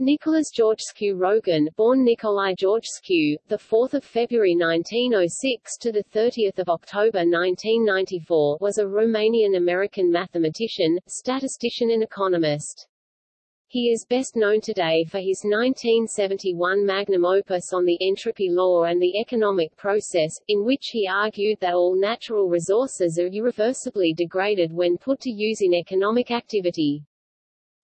Nicholas Georgescu Roegen, born Nicolae Georgescu, the 4th of February 1906 to the 30th of October 1994, was a Romanian-American mathematician, statistician and economist. He is best known today for his 1971 magnum opus on the entropy law and the economic process, in which he argued that all natural resources are irreversibly degraded when put to use in economic activity.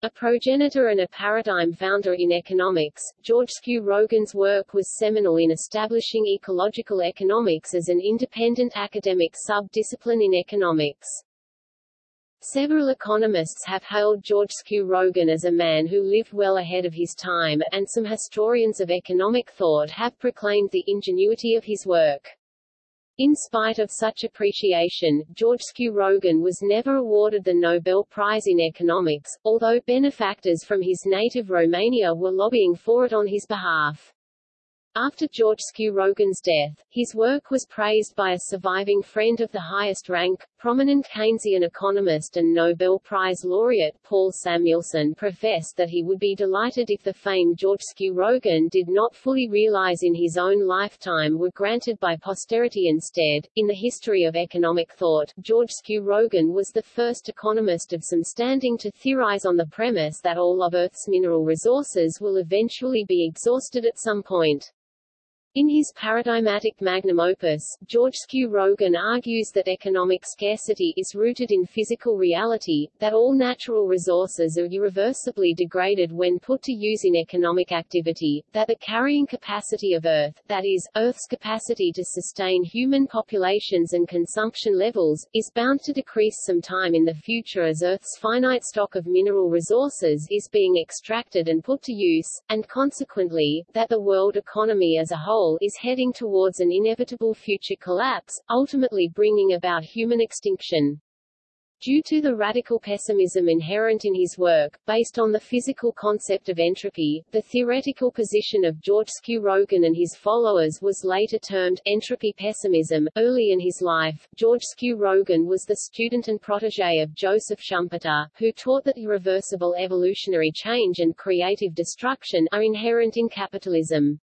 A progenitor and a paradigm founder in economics, Georgescu Roegen's work was seminal in establishing ecological economics as an independent academic sub-discipline in economics. Several economists have hailed Georgescu Roegen as a man who lived well ahead of his time, and some historians of economic thought have proclaimed the ingenuity of his work. In spite of such appreciation, Georgescu Roegen was never awarded the Nobel Prize in Economics, although benefactors from his native Romania were lobbying for it on his behalf. After Georgescu Roegen's death, his work was praised by a surviving friend of the highest rank, prominent Keynesian economist and Nobel Prize laureate Paul Samuelson professed that he would be delighted if the fame Georgescu Roegen did not fully realize in his own lifetime were granted by posterity instead. In the history of economic thought, Georgescu Roegen was the first economist of some standing to theorize on the premise that all of Earth's mineral resources will eventually be exhausted at some point. In his paradigmatic magnum opus, Georgescu Roegen argues that economic scarcity is rooted in physical reality, that all natural resources are irreversibly degraded when put to use in economic activity, that the carrying capacity of Earth, that is, Earth's capacity to sustain human populations and consumption levels, is bound to decrease some time in the future as Earth's finite stock of mineral resources is being extracted and put to use, and consequently, that the world economy as a whole is heading towards an inevitable future collapse, ultimately bringing about human extinction. Due to the radical pessimism inherent in his work, based on the physical concept of entropy, the theoretical position of Georgescu Roegen and his followers was later termed entropy pessimism. Early in his life, Georgescu Roegen was the student and protege of Joseph Schumpeter, who taught that irreversible evolutionary change and creative destruction are inherent in capitalism.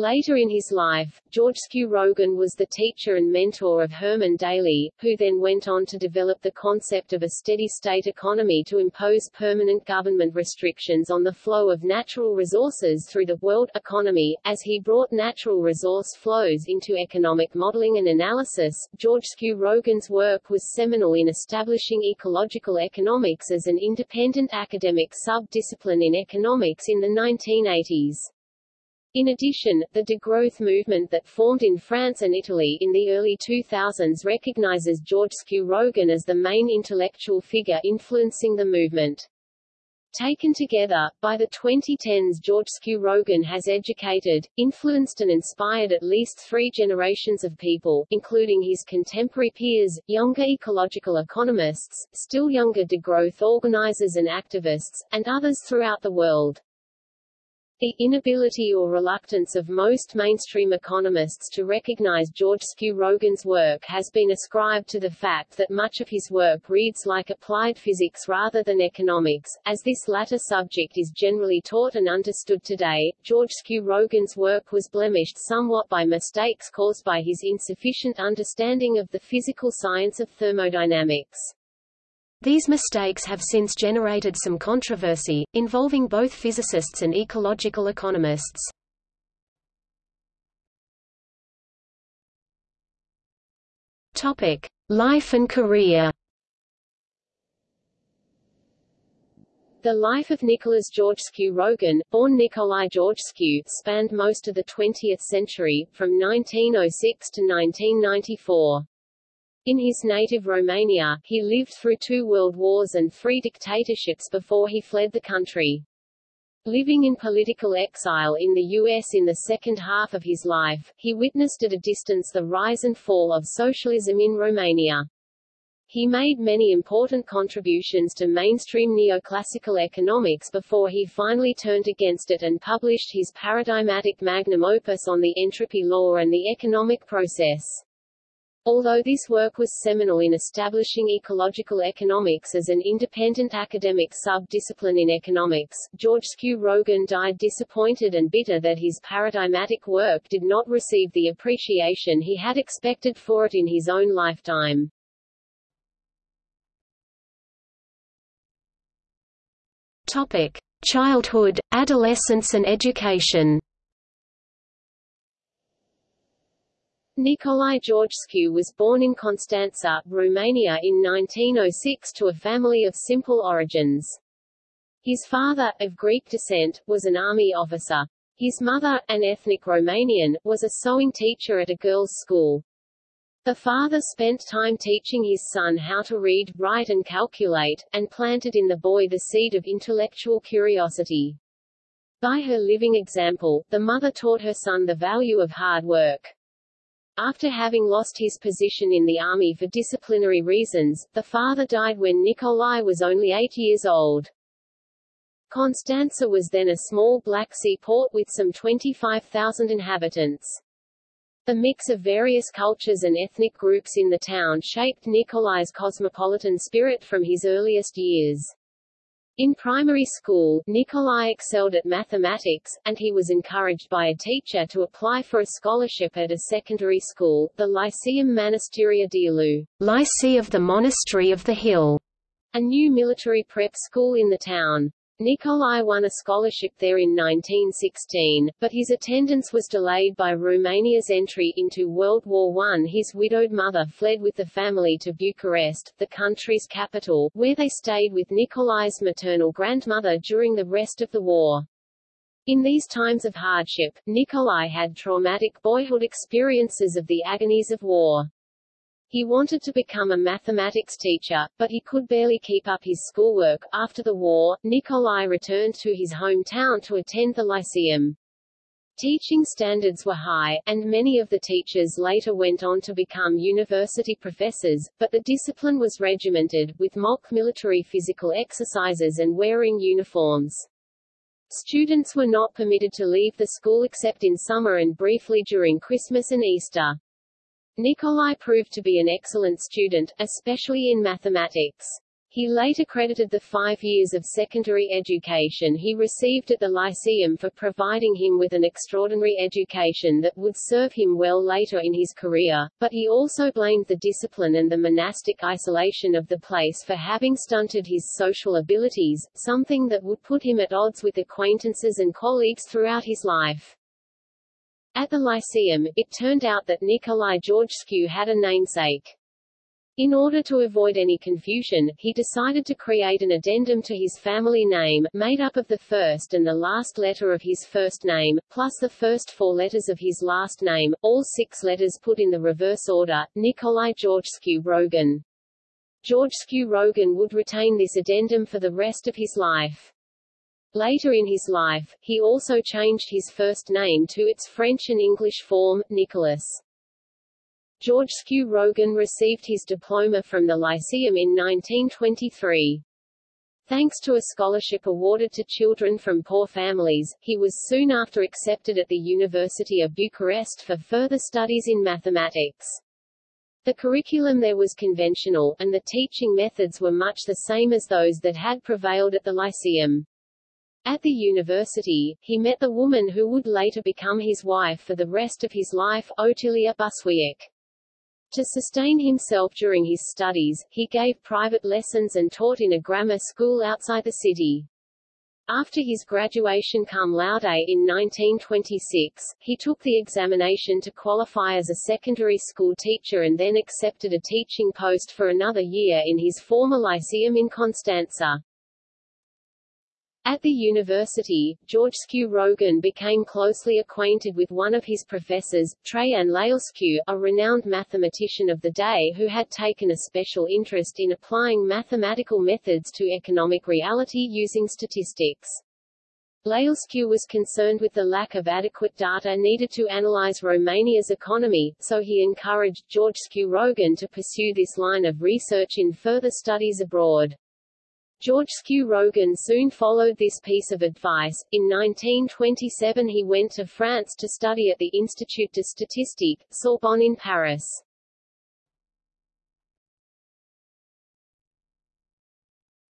Later in his life, Georgescu Roegen was the teacher and mentor of Herman Daly, who then went on to develop the concept of a steady-state economy to impose permanent government restrictions on the flow of natural resources through the world economy. As he brought natural resource flows into economic modeling and analysis, Georgescu Roegen's work was seminal in establishing ecological economics as an independent academic sub-discipline in economics in the 1980s. In addition, the degrowth movement that formed in France and Italy in the early 2000s recognizes Georgescu Roegen as the main intellectual figure influencing the movement. Taken together, by the 2010s Georgescu Roegen has educated, influenced and inspired at least three generations of people, including his contemporary peers, younger ecological economists, still younger degrowth organizers and activists, and others throughout the world. The inability or reluctance of most mainstream economists to recognize Georgescu Roegen's work has been ascribed to the fact that much of his work reads like applied physics rather than economics. As this latter subject is generally taught and understood today, Georgescu Roegen's work was blemished somewhat by mistakes caused by his insufficient understanding of the physical science of thermodynamics. These mistakes have since generated some controversy, involving both physicists and ecological economists. Life and career. The life of Nicholas Georgescu Roegen, born Nicolae Georgescu, spanned most of the 20th century, from 1906 to 1994. In his native Romania, he lived through two world wars and three dictatorships before he fled the country. Living in political exile in the U.S. in the second half of his life, he witnessed at a distance the rise and fall of socialism in Romania. He made many important contributions to mainstream neoclassical economics before he finally turned against it and published his paradigmatic magnum opus on the entropy law and the economic process. Although this work was seminal in establishing ecological economics as an independent academic sub-discipline in economics, Georgescu Roegen died disappointed and bitter that his paradigmatic work did not receive the appreciation he had expected for it in his own lifetime. Topic: Childhood, adolescence and education. Nicolae Georgescu was born in Constanța, Romania in 1906 to a family of simple origins. His father, of Greek descent, was an army officer. His mother, an ethnic Romanian, was a sewing teacher at a girls' school. The father spent time teaching his son how to read, write and calculate, and planted in the boy the seed of intellectual curiosity. By her living example, the mother taught her son the value of hard work. After having lost his position in the army for disciplinary reasons, the father died when Nikolai was only eight years old. Constanța was then a small Black Sea port with some 25,000 inhabitants. The mix of various cultures and ethnic groups in the town shaped Nikolai's cosmopolitan spirit from his earliest years. In primary school, Nikolai excelled at mathematics, and he was encouraged by a teacher to apply for a scholarship at a secondary school, the Lyceum Mănăstirea Dealu, Lycée of the Monastery of the Hill, a new military prep school in the town. Nicolae won a scholarship there in 1916, but his attendance was delayed by Romania's entry into World War I. His widowed mother fled with the family to Bucharest, the country's capital, where they stayed with Nicolae's maternal grandmother during the rest of the war. In these times of hardship, Nicolae had traumatic boyhood experiences of the agonies of war. He wanted to become a mathematics teacher, but he could barely keep up his schoolwork. After the war, Nikolai returned to his hometown to attend the Lyceum. Teaching standards were high, and many of the teachers later went on to become university professors, but the discipline was regimented, with mock military physical exercises and wearing uniforms. Students were not permitted to leave the school except in summer and briefly during Christmas and Easter. Nicolae proved to be an excellent student, especially in mathematics. He later credited the five years of secondary education he received at the Lyceum for providing him with an extraordinary education that would serve him well later in his career, but he also blamed the discipline and the monastic isolation of the place for having stunted his social abilities, something that would put him at odds with acquaintances and colleagues throughout his life. At the Lyceum, it turned out that Nikolai Georgescu had a namesake. In order to avoid any confusion, he decided to create an addendum to his family name, made up of the first and the last letter of his first name, plus the first four letters of his last name, all six letters put in the reverse order, Nikolai Georgescu Roegen. Georgescu Roegen would retain this addendum for the rest of his life. Later in his life, he also changed his first name to its French and English form, Nicolas. Georgescu Roegen received his diploma from the Lyceum in 1923. Thanks to a scholarship awarded to children from poor families, he was soon after accepted at the University of Bucharest for further studies in mathematics. The curriculum there was conventional, and the teaching methods were much the same as those that had prevailed at the Lyceum. At the university, he met the woman who would later become his wife for the rest of his life, Otilia Bușoiac. To sustain himself during his studies, he gave private lessons and taught in a grammar school outside the city. After his graduation cum laude in 1926, he took the examination to qualify as a secondary school teacher and then accepted a teaching post for another year in his former lyceum in Constanța. At the university, Georgescu Roegen became closely acquainted with one of his professors, Traian Lalescu, a renowned mathematician of the day who had taken a special interest in applying mathematical methods to economic reality using statistics. Lalescu was concerned with the lack of adequate data needed to analyze Romania's economy, so he encouraged Georgescu Roegen to pursue this line of research in further studies abroad. Georgescu Roegen soon followed this piece of advice. In 1927 he went to France to study at the Institut de Statistique, Sorbonne in Paris.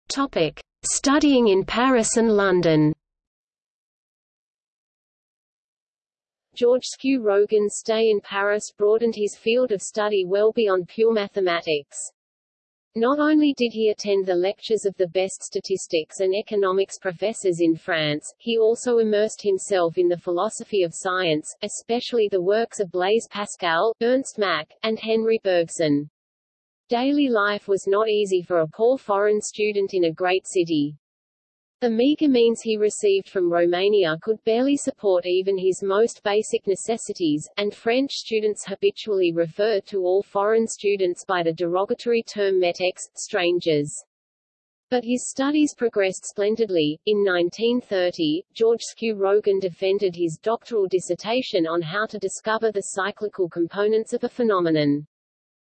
Topic. Studying in Paris and London Georgescu Roegen's stay in Paris broadened his field of study well beyond pure mathematics. Not only did he attend the lectures of the best statistics and economics professors in France, he also immersed himself in the philosophy of science, especially the works of Blaise Pascal, Ernst Mach, and Henri Bergson. Daily life was not easy for a poor foreign student in a great city. The meager means he received from Romania could barely support even his most basic necessities, and French students habitually refer to all foreign students by the derogatory term metex, strangers. But his studies progressed splendidly. In 1930, Georgescu Roegen defended his doctoral dissertation on how to discover the cyclical components of a phenomenon.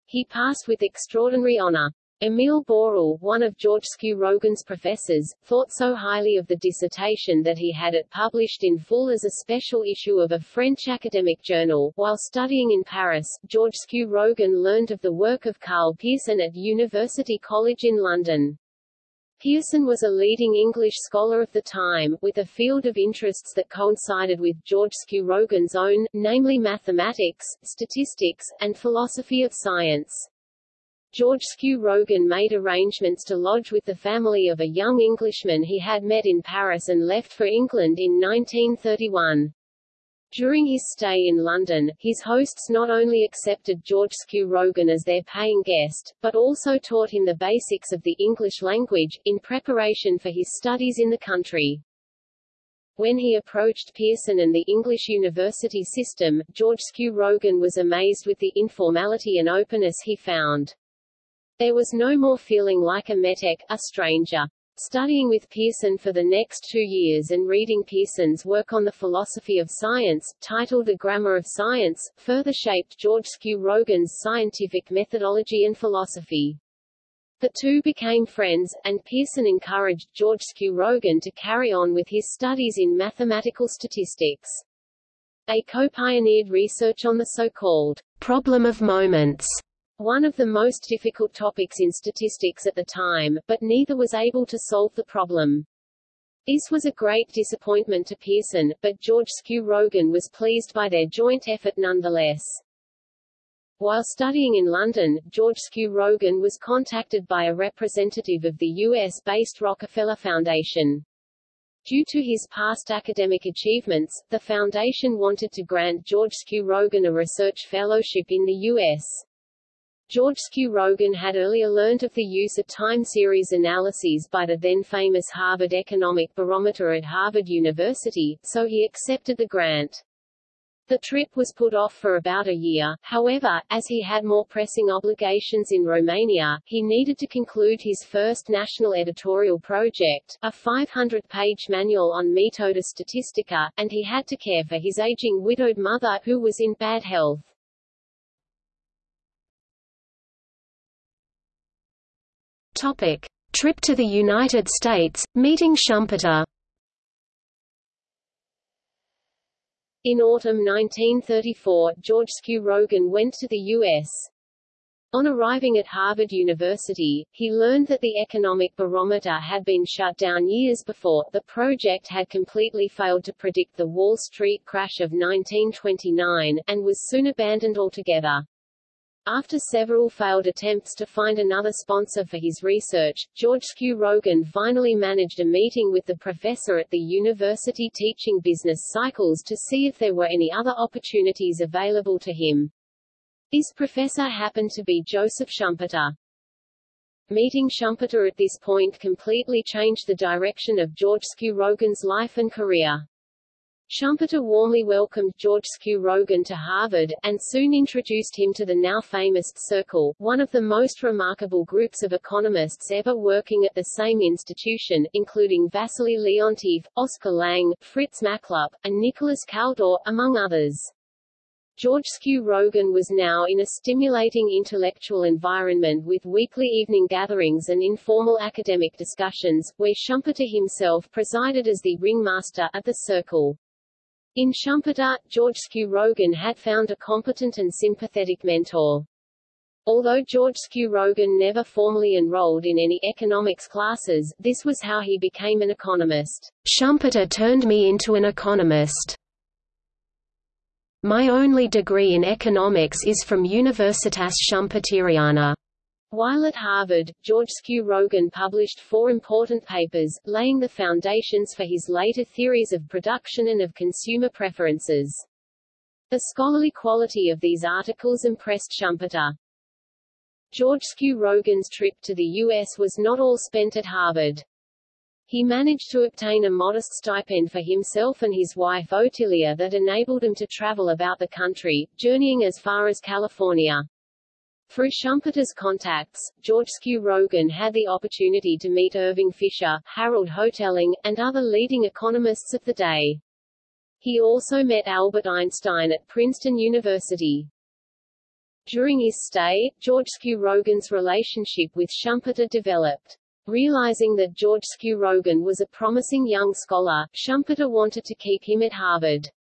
He passed with extraordinary honor. Emile Borel, one of Georgescu Roegen's professors, thought so highly of the dissertation that he had it published in full as a special issue of a French academic journal. While studying in Paris, Georgescu Roegen learned of the work of Karl Pearson at University College in London. Pearson was a leading English scholar of the time, with a field of interests that coincided with Georgescu Roegen's own, namely mathematics, statistics, and philosophy of science. Georgescu Roegen made arrangements to lodge with the family of a young Englishman he had met in Paris and left for England in 1931. During his stay in London, his hosts not only accepted Georgescu Roegen as their paying guest, but also taught him the basics of the English language, in preparation for his studies in the country. When he approached Pearson and the English university system, Georgescu Roegen was amazed with the informality and openness he found. There was no more feeling like a metek, a stranger. Studying with Pearson for the next two years and reading Pearson's work on the philosophy of science, titled The Grammar of Science, further shaped Georgescu Roegen's scientific methodology and philosophy. The two became friends, and Pearson encouraged Georgescu Roegen to carry on with his studies in mathematical statistics. They co-pioneered research on the so-called problem of moments one of the most difficult topics in statistics at the time, but neither was able to solve the problem. This was a great disappointment to Pearson, but Georgescu Roegen was pleased by their joint effort nonetheless. While studying in London, Georgescu Roegen was contacted by a representative of the U.S.-based Rockefeller Foundation. Due to his past academic achievements, the foundation wanted to grant Georgescu Roegen a research fellowship in the U.S. Georgescu Roegen had earlier learned of the use of time series analyses by the then-famous Harvard Economic Barometer at Harvard University, so he accepted the grant. The trip was put off for about a year, however, as he had more pressing obligations in Romania, he needed to conclude his first national editorial project, a 500-page manual on Metoda Statistica, and he had to care for his aging widowed mother, who was in bad health. Topic: Trip to the United States, meeting Schumpeter. In autumn 1934, Georgescu Roegen went to the U.S. On arriving at Harvard University, he learned that the economic barometer had been shut down years before. The project had completely failed to predict the Wall Street crash of 1929, and was soon abandoned altogether. After several failed attempts to find another sponsor for his research, Georgescu Roegen finally managed a meeting with the professor at the university teaching business cycles to see if there were any other opportunities available to him. This professor happened to be Joseph Schumpeter. Meeting Schumpeter at this point completely changed the direction of Georgescu Roegen's life and career. Schumpeter warmly welcomed Georgescu Roegen to Harvard, and soon introduced him to the now famous Circle, one of the most remarkable groups of economists ever working at the same institution, including Wassily Leontief, Oscar Lange, Fritz Machlup, and Nicholas Kaldor, among others. Georgescu Roegen was now in a stimulating intellectual environment with weekly evening gatherings and informal academic discussions, where Schumpeter himself presided as the ringmaster of the circle. In Schumpeter, Georgescu Roegen had found a competent and sympathetic mentor. Although Georgescu Roegen never formally enrolled in any economics classes, this was how he became an economist. Schumpeter turned me into an economist. My only degree in economics is from Universitas Schumpeteriana. While at Harvard, Georgescu Roegen published four important papers, laying the foundations for his later theories of production and of consumer preferences. The scholarly quality of these articles impressed Schumpeter. Georgescu Roegen's trip to the U.S. was not all spent at Harvard. He managed to obtain a modest stipend for himself and his wife Otilia that enabled him to travel about the country, journeying as far as California. Through Schumpeter's contacts, Georgescu Roegen had the opportunity to meet Irving Fisher, Harold Hotelling, and other leading economists of the day. He also met Albert Einstein at Princeton University. During his stay, Georgescu Roegen's relationship with Schumpeter developed. Realizing that Georgescu Roegen was a promising young scholar, Schumpeter wanted to keep him at Harvard.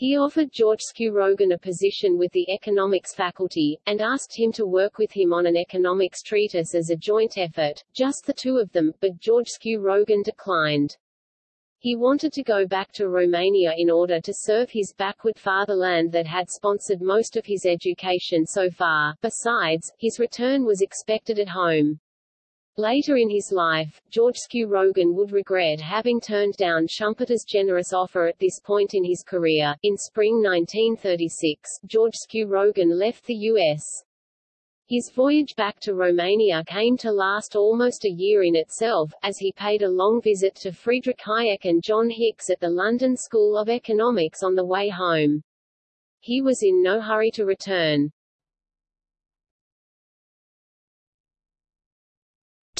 He offered Georgescu Roegen a position with the economics faculty, and asked him to work with him on an economics treatise as a joint effort, just the two of them, but Georgescu Roegen declined. He wanted to go back to Romania in order to serve his backward fatherland that had sponsored most of his education so far. Besides, his return was expected at home. Later in his life, Georgescu Roegen would regret having turned down Schumpeter's generous offer at this point in his career. In spring 1936, Georgescu Roegen left the U.S. His voyage back to Romania came to last almost a year in itself, as he paid a long visit to Friedrich Hayek and John Hicks at the London School of Economics on the way home. He was in no hurry to return.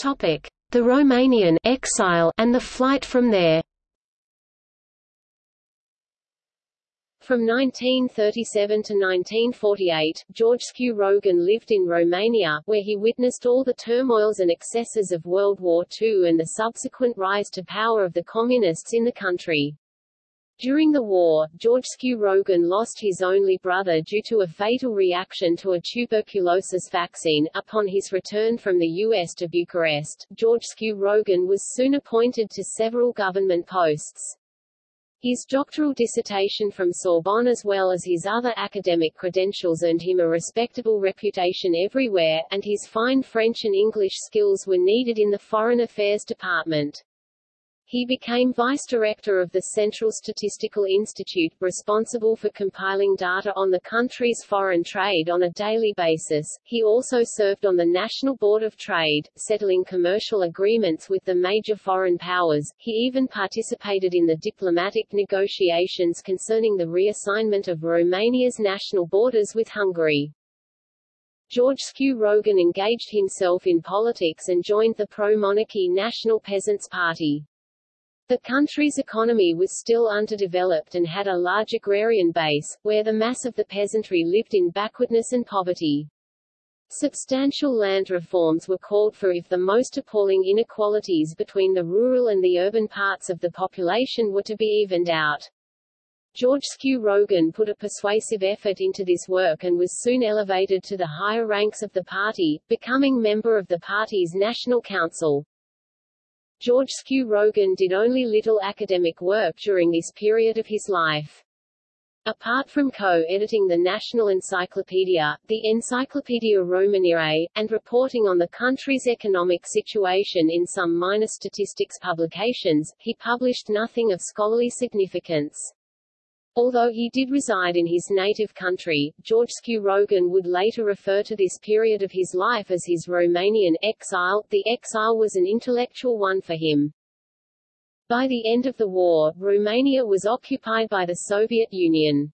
The Romanian exile and the flight from there. From 1937 to 1948, Georgescu Roegen lived in Romania, where he witnessed all the turmoils and excesses of World War II and the subsequent rise to power of the Communists in the country. During the war, George Rogan lost his only brother due to a fatal reaction to a tuberculosis vaccine. Upon his return from the U.S. to Bucharest, George Rogan was soon appointed to several government posts. His doctoral dissertation from Sorbonne as well as his other academic credentials earned him a respectable reputation everywhere, and his fine French and English skills were needed in the Foreign Affairs Department. He became vice director of the Central Statistical Institute, responsible for compiling data on the country's foreign trade on a daily basis. He also served on the National Board of Trade, settling commercial agreements with the major foreign powers. He even participated in the diplomatic negotiations concerning the reassignment of Romania's national borders with Hungary. Georgescu Roegen engaged himself in politics and joined the pro-monarchy National Peasants' Party. The country's economy was still underdeveloped and had a large agrarian base, where the mass of the peasantry lived in backwardness and poverty. Substantial land reforms were called for if the most appalling inequalities between the rural and the urban parts of the population were to be evened out. Georgescu Roegen put a persuasive effort into this work and was soon elevated to the higher ranks of the party, becoming member of the party's National Council. Georgescu Roegen did only little academic work during this period of his life. Apart from co-editing the National Encyclopedia, the Encyclopedia Romaniae, and reporting on the country's economic situation in some minor statistics publications, he published nothing of scholarly significance. Although he did reside in his native country, Georgescu Roegen would later refer to this period of his life as his Romanian exile. The exile was an intellectual one for him. By the end of the war, Romania was occupied by the Soviet Union.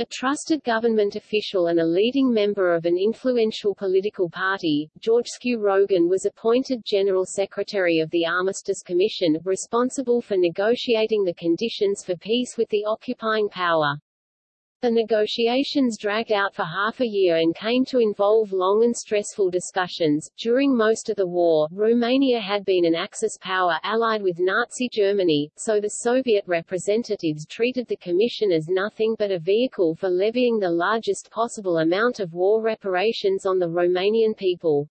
A trusted government official and a leading member of an influential political party, George Rogan was appointed General Secretary of the Armistice Commission, responsible for negotiating the conditions for peace with the occupying power. The negotiations dragged out for half a year and came to involve long and stressful discussions. During most of the war, Romania had been an Axis power allied with Nazi Germany, so the Soviet representatives treated the Commission as nothing but a vehicle for levying the largest possible amount of war reparations on the Romanian people.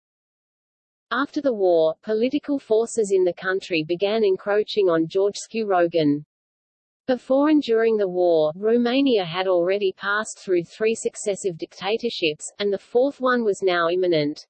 After the war, political forces in the country began encroaching on Georgescu Roegen. Before and during the war, Romania had already passed through three successive dictatorships, and the fourth one was now imminent.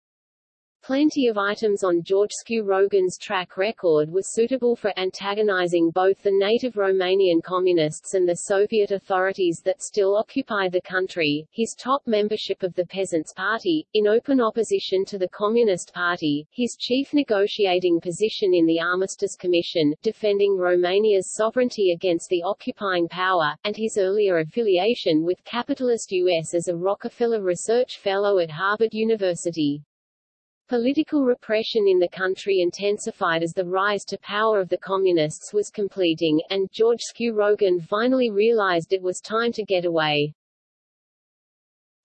Plenty of items on Georgescu Roegen's track record were suitable for antagonizing both the native Romanian communists and the Soviet authorities that still occupy the country. His top membership of the Peasants' Party, in open opposition to the Communist Party, his chief negotiating position in the Armistice Commission, defending Romania's sovereignty against the occupying power, and his earlier affiliation with capitalist U.S. as a Rockefeller Research Fellow at Harvard University. Political repression in the country intensified as the rise to power of the Communists was completing, and Georgescu Roegen finally realized it was time to get away.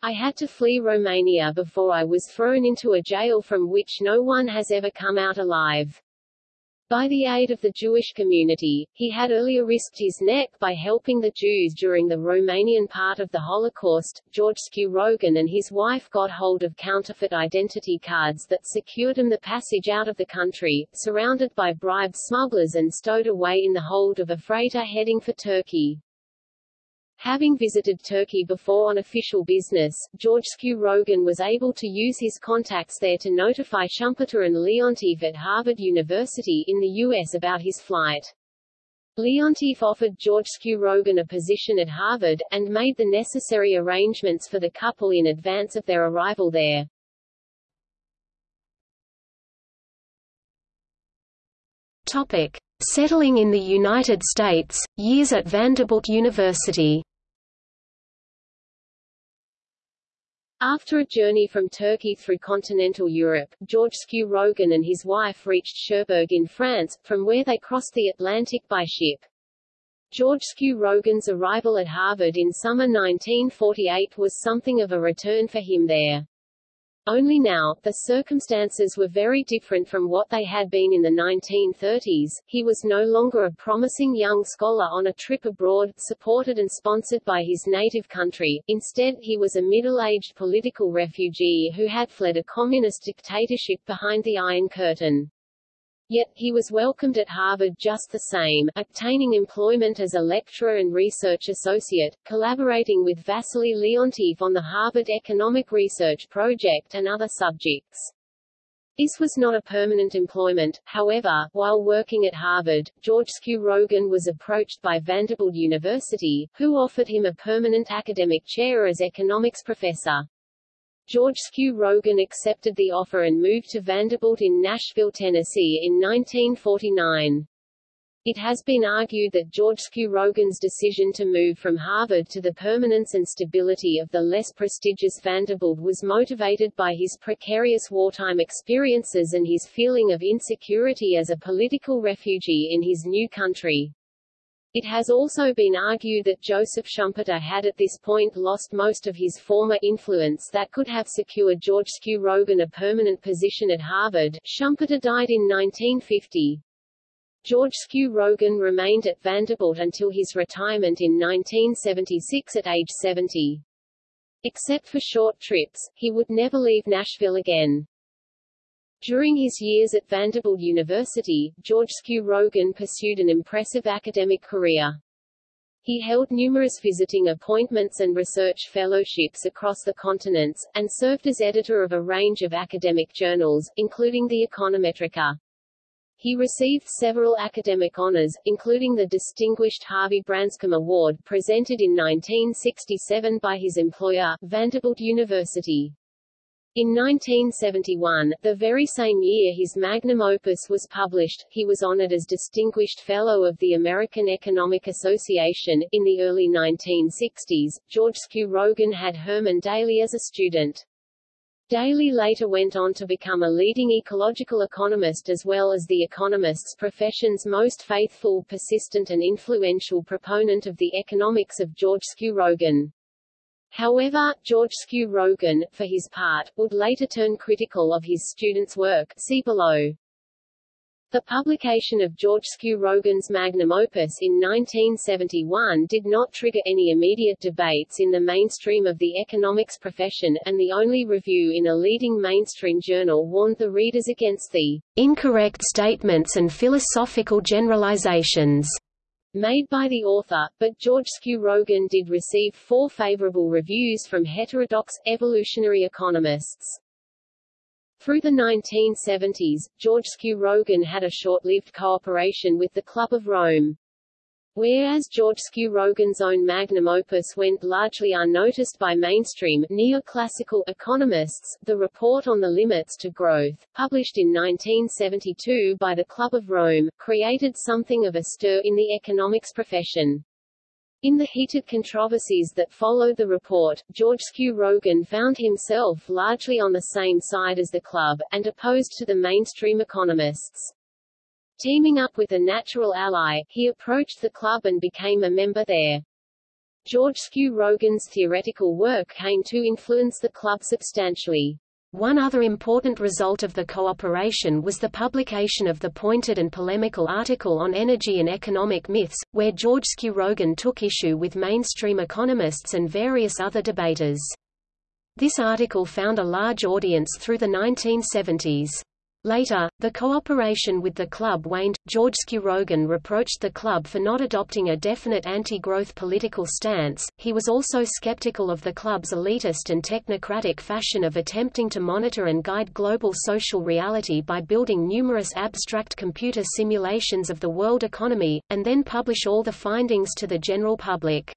I had to flee Romania before I was thrown into a jail from which no one has ever come out alive. By the aid of the Jewish community, he had earlier risked his neck by helping the Jews during the Romanian part of the Holocaust. Georgescu Roegen and his wife got hold of counterfeit identity cards that secured them the passage out of the country, surrounded by bribed smugglers and stowed away in the hold of a freighter heading for Turkey. Having visited Turkey before on official business, Georgescu Roegen was able to use his contacts there to notify Schumpeter and Leontief at Harvard University in the U.S. about his flight. Leontief offered Georgescu Roegen a position at Harvard, and made the necessary arrangements for the couple in advance of their arrival there. Topic. Settling in the United States, years at Vanderbilt University After a journey from Turkey through continental Europe, Georgescu Roegen and his wife reached Cherbourg in France, from where they crossed the Atlantic by ship. Georgescu Roegen's arrival at Harvard in summer 1948 was something of a return for him there. Only now, the circumstances were very different from what they had been in the 1930s. He was no longer a promising young scholar on a trip abroad, supported and sponsored by his native country. Instead, he was a middle-aged political refugee who had fled a communist dictatorship behind the Iron Curtain. Yet, he was welcomed at Harvard just the same, obtaining employment as a lecturer and research associate, collaborating with Wassily Leontief on the Harvard Economic Research Project and other subjects. This was not a permanent employment, however, while working at Harvard, Georgescu Roegen was approached by Vanderbilt University, who offered him a permanent academic chair as economics professor. Georgescu Roegen accepted the offer and moved to Vanderbilt in Nashville, Tennessee in 1949. It has been argued that Georgescu Roegen's decision to move from Harvard to the permanence and stability of the less prestigious Vanderbilt was motivated by his precarious wartime experiences and his feeling of insecurity as a political refugee in his new country. It has also been argued that Joseph Schumpeter had at this point lost most of his former influence that could have secured Georgescu Roegen a permanent position at Harvard. Schumpeter died in 1950. Georgescu Roegen remained at Vanderbilt until his retirement in 1976 at age 70. Except for short trips, he would never leave Nashville again. During his years at Vanderbilt University, Georgescu Roegen pursued an impressive academic career. He held numerous visiting appointments and research fellowships across the continents, and served as editor of a range of academic journals, including the Econometrica. He received several academic honors, including the distinguished Harvie Branscomb Award presented in 1967 by his employer, Vanderbilt University. In 1971, the very same year his magnum opus was published, he was honored as Distinguished Fellow of the American Economic Association. In the early 1960s, Georgescu Roegen had Herman Daly as a student. Daly later went on to become a leading ecological economist as well as the economist's profession's most faithful, persistent and influential proponent of the economics of Georgescu Roegen. However, Georgescu Roegen, for his part, would later turn critical of his students' work see below. The publication of Georgescu Roegen's magnum opus in 1971 did not trigger any immediate debates in the mainstream of the economics profession, and the only review in a leading mainstream journal warned the readers against the incorrect statements and philosophical generalizations made by the author, but Georgescu Roegen did receive four favorable reviews from heterodox, evolutionary economists. Through the 1970s, Georgescu Roegen had a short-lived cooperation with the Club of Rome. Whereas Georgescu Roegen's own magnum opus went largely unnoticed by mainstream neoclassical economists, the Report on the Limits to Growth, published in 1972 by the Club of Rome, created something of a stir in the economics profession. In the heated controversies that followed the report, Georgescu Roegen found himself largely on the same side as the club, and opposed to the mainstream economists. Teaming up with a natural ally, he approached the club and became a member there. Georgescu Roegen's theoretical work came to influence the club substantially. One other important result of the cooperation was the publication of the pointed and polemical article on energy and economic myths, where Georgescu Roegen took issue with mainstream economists and various other debaters. This article found a large audience through the 1970s. Later, the cooperation with the club waned. Georgescu Roegen reproached the club for not adopting a definite anti-growth political stance. He was also skeptical of the club's elitist and technocratic fashion of attempting to monitor and guide global social reality by building numerous abstract computer simulations of the world economy, and then publish all the findings to the general public.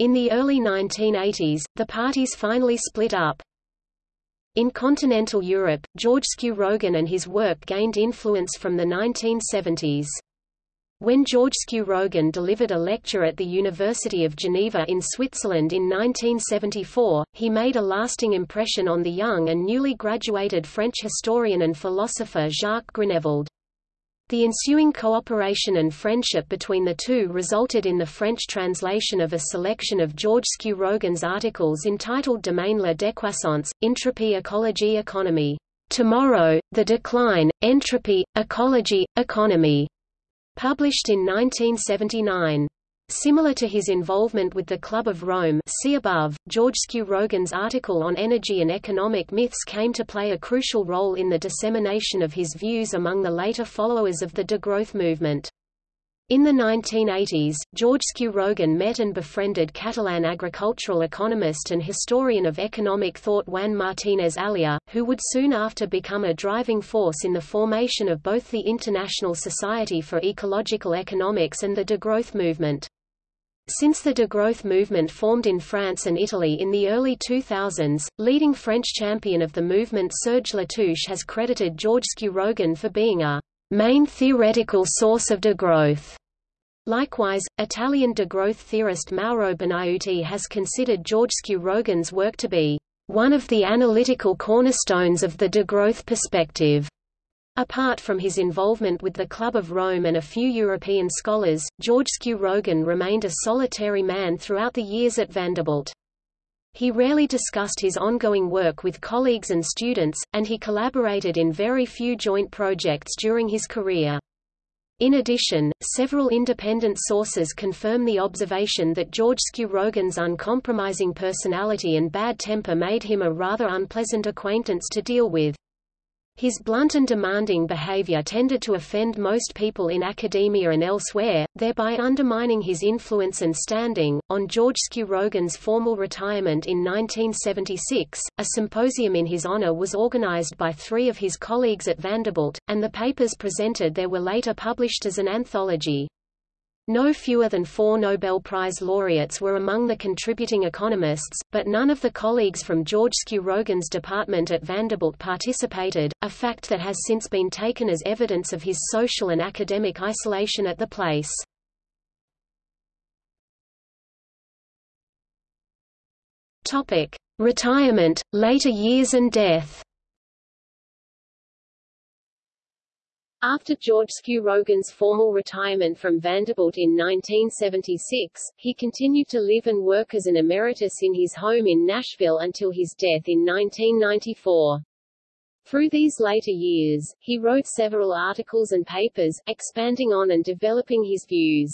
In the early 1980s, the parties finally split up. In continental Europe, Georgescu Roegen and his work gained influence from the 1970s. When Georgescu Roegen delivered a lecture at the University of Geneva in Switzerland in 1974, he made a lasting impression on the young and newly graduated French historian and philosopher Jacques Grinevald. The ensuing cooperation and friendship between the two resulted in the French translation of a selection of Georgescu Roegen's articles entitled Demain la décroissance, Entropy Ecology Economy. Tomorrow, The Decline, Entropy, Ecology, Economy, published in 1979. Similar to his involvement with the Club of Rome see above, Georgescu Roegen's article on energy and economic myths came to play a crucial role in the dissemination of his views among the later followers of the degrowth movement. In the 1980s, Georgescu Roegen met and befriended Catalan agricultural economist and historian of economic thought Juan Martínez Alier, who would soon after become a driving force in the formation of both the International Society for Ecological Economics and the degrowth movement. Since the degrowth movement formed in France and Italy in the early 2000s, leading French champion of the movement Serge Latouche has credited Georgescu Roegen for being a main theoretical source of degrowth. Likewise, Italian degrowth theorist Mauro Bonaiuti has considered Georgescu Roegen's work to be one of the analytical cornerstones of the degrowth perspective. Apart from his involvement with the Club of Rome and a few European scholars, Georgescu Roegen remained a solitary man throughout the years at Vanderbilt. He rarely discussed his ongoing work with colleagues and students, and he collaborated in very few joint projects during his career. In addition, several independent sources confirm the observation that Georgescu Roegen's uncompromising personality and bad temper made him a rather unpleasant acquaintance to deal with. His blunt and demanding behavior tended to offend most people in academia and elsewhere, thereby undermining his influence and standing. On Georgescu Roegen's formal retirement in 1976, a symposium in his honor was organized by three of his colleagues at Vanderbilt, and the papers presented there were later published as an anthology. No fewer than four Nobel Prize laureates were among the contributing economists, but none of the colleagues from Georgescu Roegen's department at Vanderbilt participated, a fact that has since been taken as evidence of his social and academic isolation at the place. Retirement, later years and death. After Georgescu Roegen's formal retirement from Vanderbilt in 1976, he continued to live and work as an emeritus in his home in Nashville until his death in 1994. Through these later years, he wrote several articles and papers, expanding on and developing his views.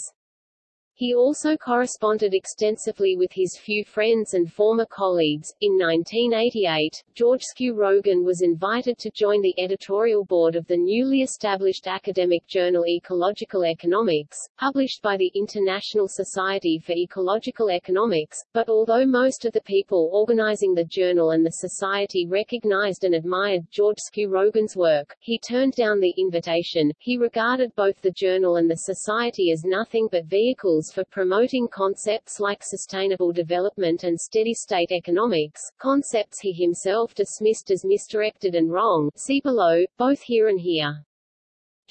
He also corresponded extensively with his few friends and former colleagues. In 1988, Georgescu Roegen was invited to join the editorial board of the newly established academic journal Ecological Economics, published by the International Society for Ecological Economics, but although most of the people organizing the journal and the society recognized and admired Georgescu Roegen's work, he turned down the invitation. He regarded both the journal and the society as nothing but vehicles for promoting concepts like sustainable development and steady-state economics, concepts he himself dismissed as misdirected and wrong see below, both here and here.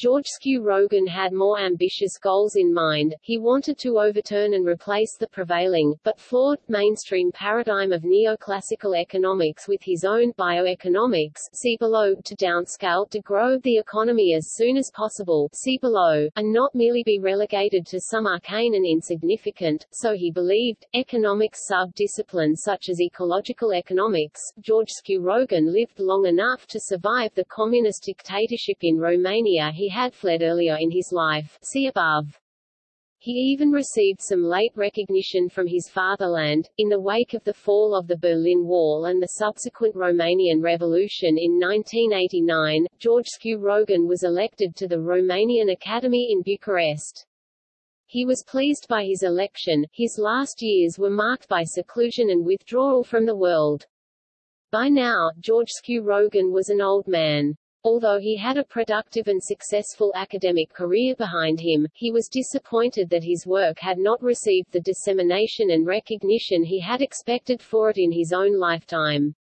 Georgescu-Roegen had more ambitious goals in mind, he wanted to overturn and replace the prevailing, but flawed, mainstream paradigm of neoclassical economics with his own bioeconomics see below, to downscale to grow the economy as soon as possible see below, and not merely be relegated to some arcane and insignificant, so he believed, economics sub-disciplines such as ecological economics. Georgescu-Roegen lived long enough to survive the communist dictatorship in Romania he had fled earlier in his life see above. He even received some late recognition from his fatherland. In the wake of the fall of the Berlin Wall and the subsequent Romanian Revolution in 1989, Georgescu-Roegen was elected to the Romanian Academy in Bucharest. He was pleased by his election, his last years were marked by seclusion and withdrawal from the world. By now, Georgescu-Roegen was an old man. Although he had a productive and successful academic career behind him, he was disappointed that his work had not received the dissemination and recognition he had expected for it in his own lifetime.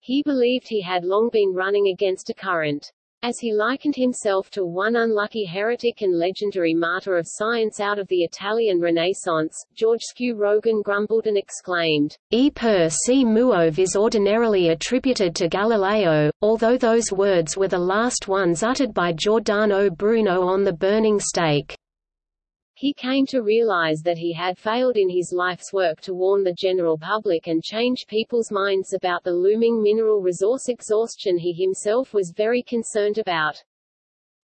He believed he had long been running against a current. As he likened himself to one unlucky heretic and legendary martyr of science out of the Italian Renaissance, George Rogan grumbled and exclaimed, E per se muove is ordinarily attributed to Galileo, although those words were the last ones uttered by Giordano Bruno on the burning stake. He came to realize that he had failed in his life's work to warn the general public and change people's minds about the looming mineral resource exhaustion he himself was very concerned about.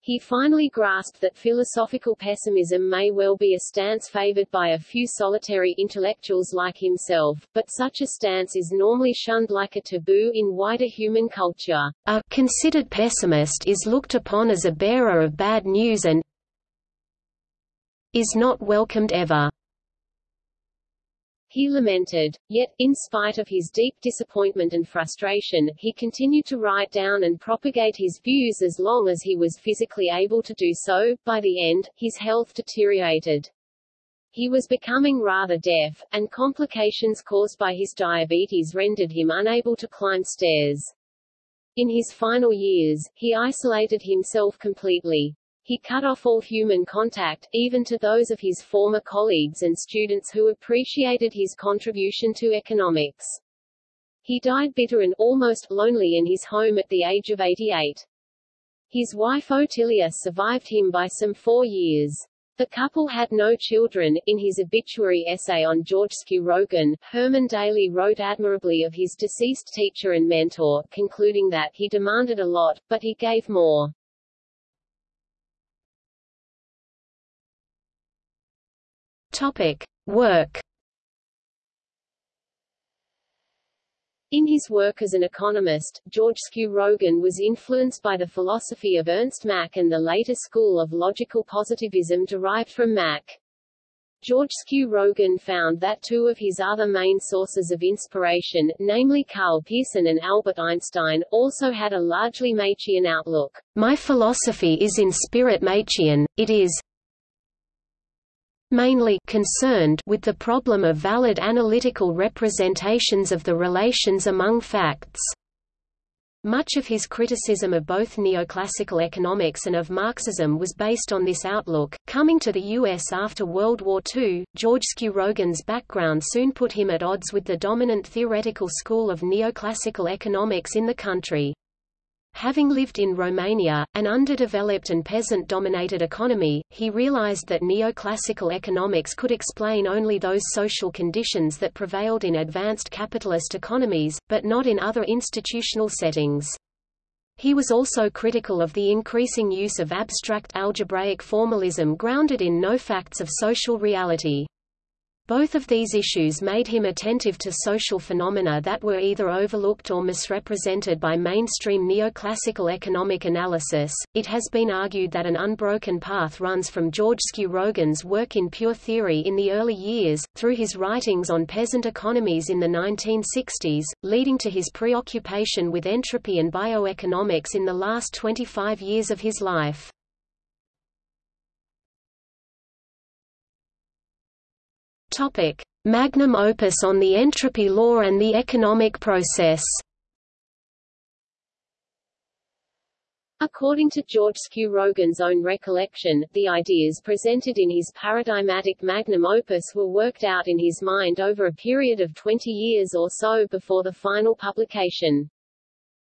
He finally grasped that philosophical pessimism may well be a stance favored by a few solitary intellectuals like himself, but such a stance is normally shunned like a taboo in wider human culture. A considered pessimist is looked upon as a bearer of bad news and, is not welcomed ever. He lamented. Yet, in spite of his deep disappointment and frustration, he continued to write down and propagate his views as long as he was physically able to do so. By the end, his health deteriorated. He was becoming rather deaf, and complications caused by his diabetes rendered him unable to climb stairs. In his final years, he isolated himself completely. He cut off all human contact, even to those of his former colleagues and students who appreciated his contribution to economics. He died bitter and almost lonely in his home at the age of 88. His wife Otilia survived him by some four years. The couple had no children. In his obituary essay on Georgescu-Roegen, Herman Daly wrote admirably of his deceased teacher and mentor, concluding that he demanded a lot, but he gave more. Topic. Work In his work as an economist, Georgescu-Roegen was influenced by the philosophy of Ernst Mach and the later school of logical positivism derived from Mach. Georgescu-Roegen found that two of his other main sources of inspiration, namely Karl Pearson and Albert Einstein, also had a largely Machian outlook. My philosophy is in spirit Machian, it is, mainly concerned with the problem of valid analytical representations of the relations among facts. Much of his criticism of both neoclassical economics and of Marxism was based on this outlook. Coming to the U.S. after World War II, Georgescu-Roegen's background soon put him at odds with the dominant theoretical school of neoclassical economics in the country. Having lived in Romania, an underdeveloped and peasant-dominated economy, he realized that neoclassical economics could explain only those social conditions that prevailed in advanced capitalist economies, but not in other institutional settings. He was also critical of the increasing use of abstract algebraic formalism grounded in no facts of social reality. Both of these issues made him attentive to social phenomena that were either overlooked or misrepresented by mainstream neoclassical economic analysis. It has been argued that an unbroken path runs from Georgescu Roegen's work in pure theory in the early years, through his writings on peasant economies in the 1960s, leading to his preoccupation with entropy and bioeconomics in the last 25 years of his life. Topic: Magnum opus on the entropy law and the economic process. According to Georgescu Roegen's own recollection, the ideas presented in his paradigmatic magnum opus were worked out in his mind over a period of 20 years or so before the final publication.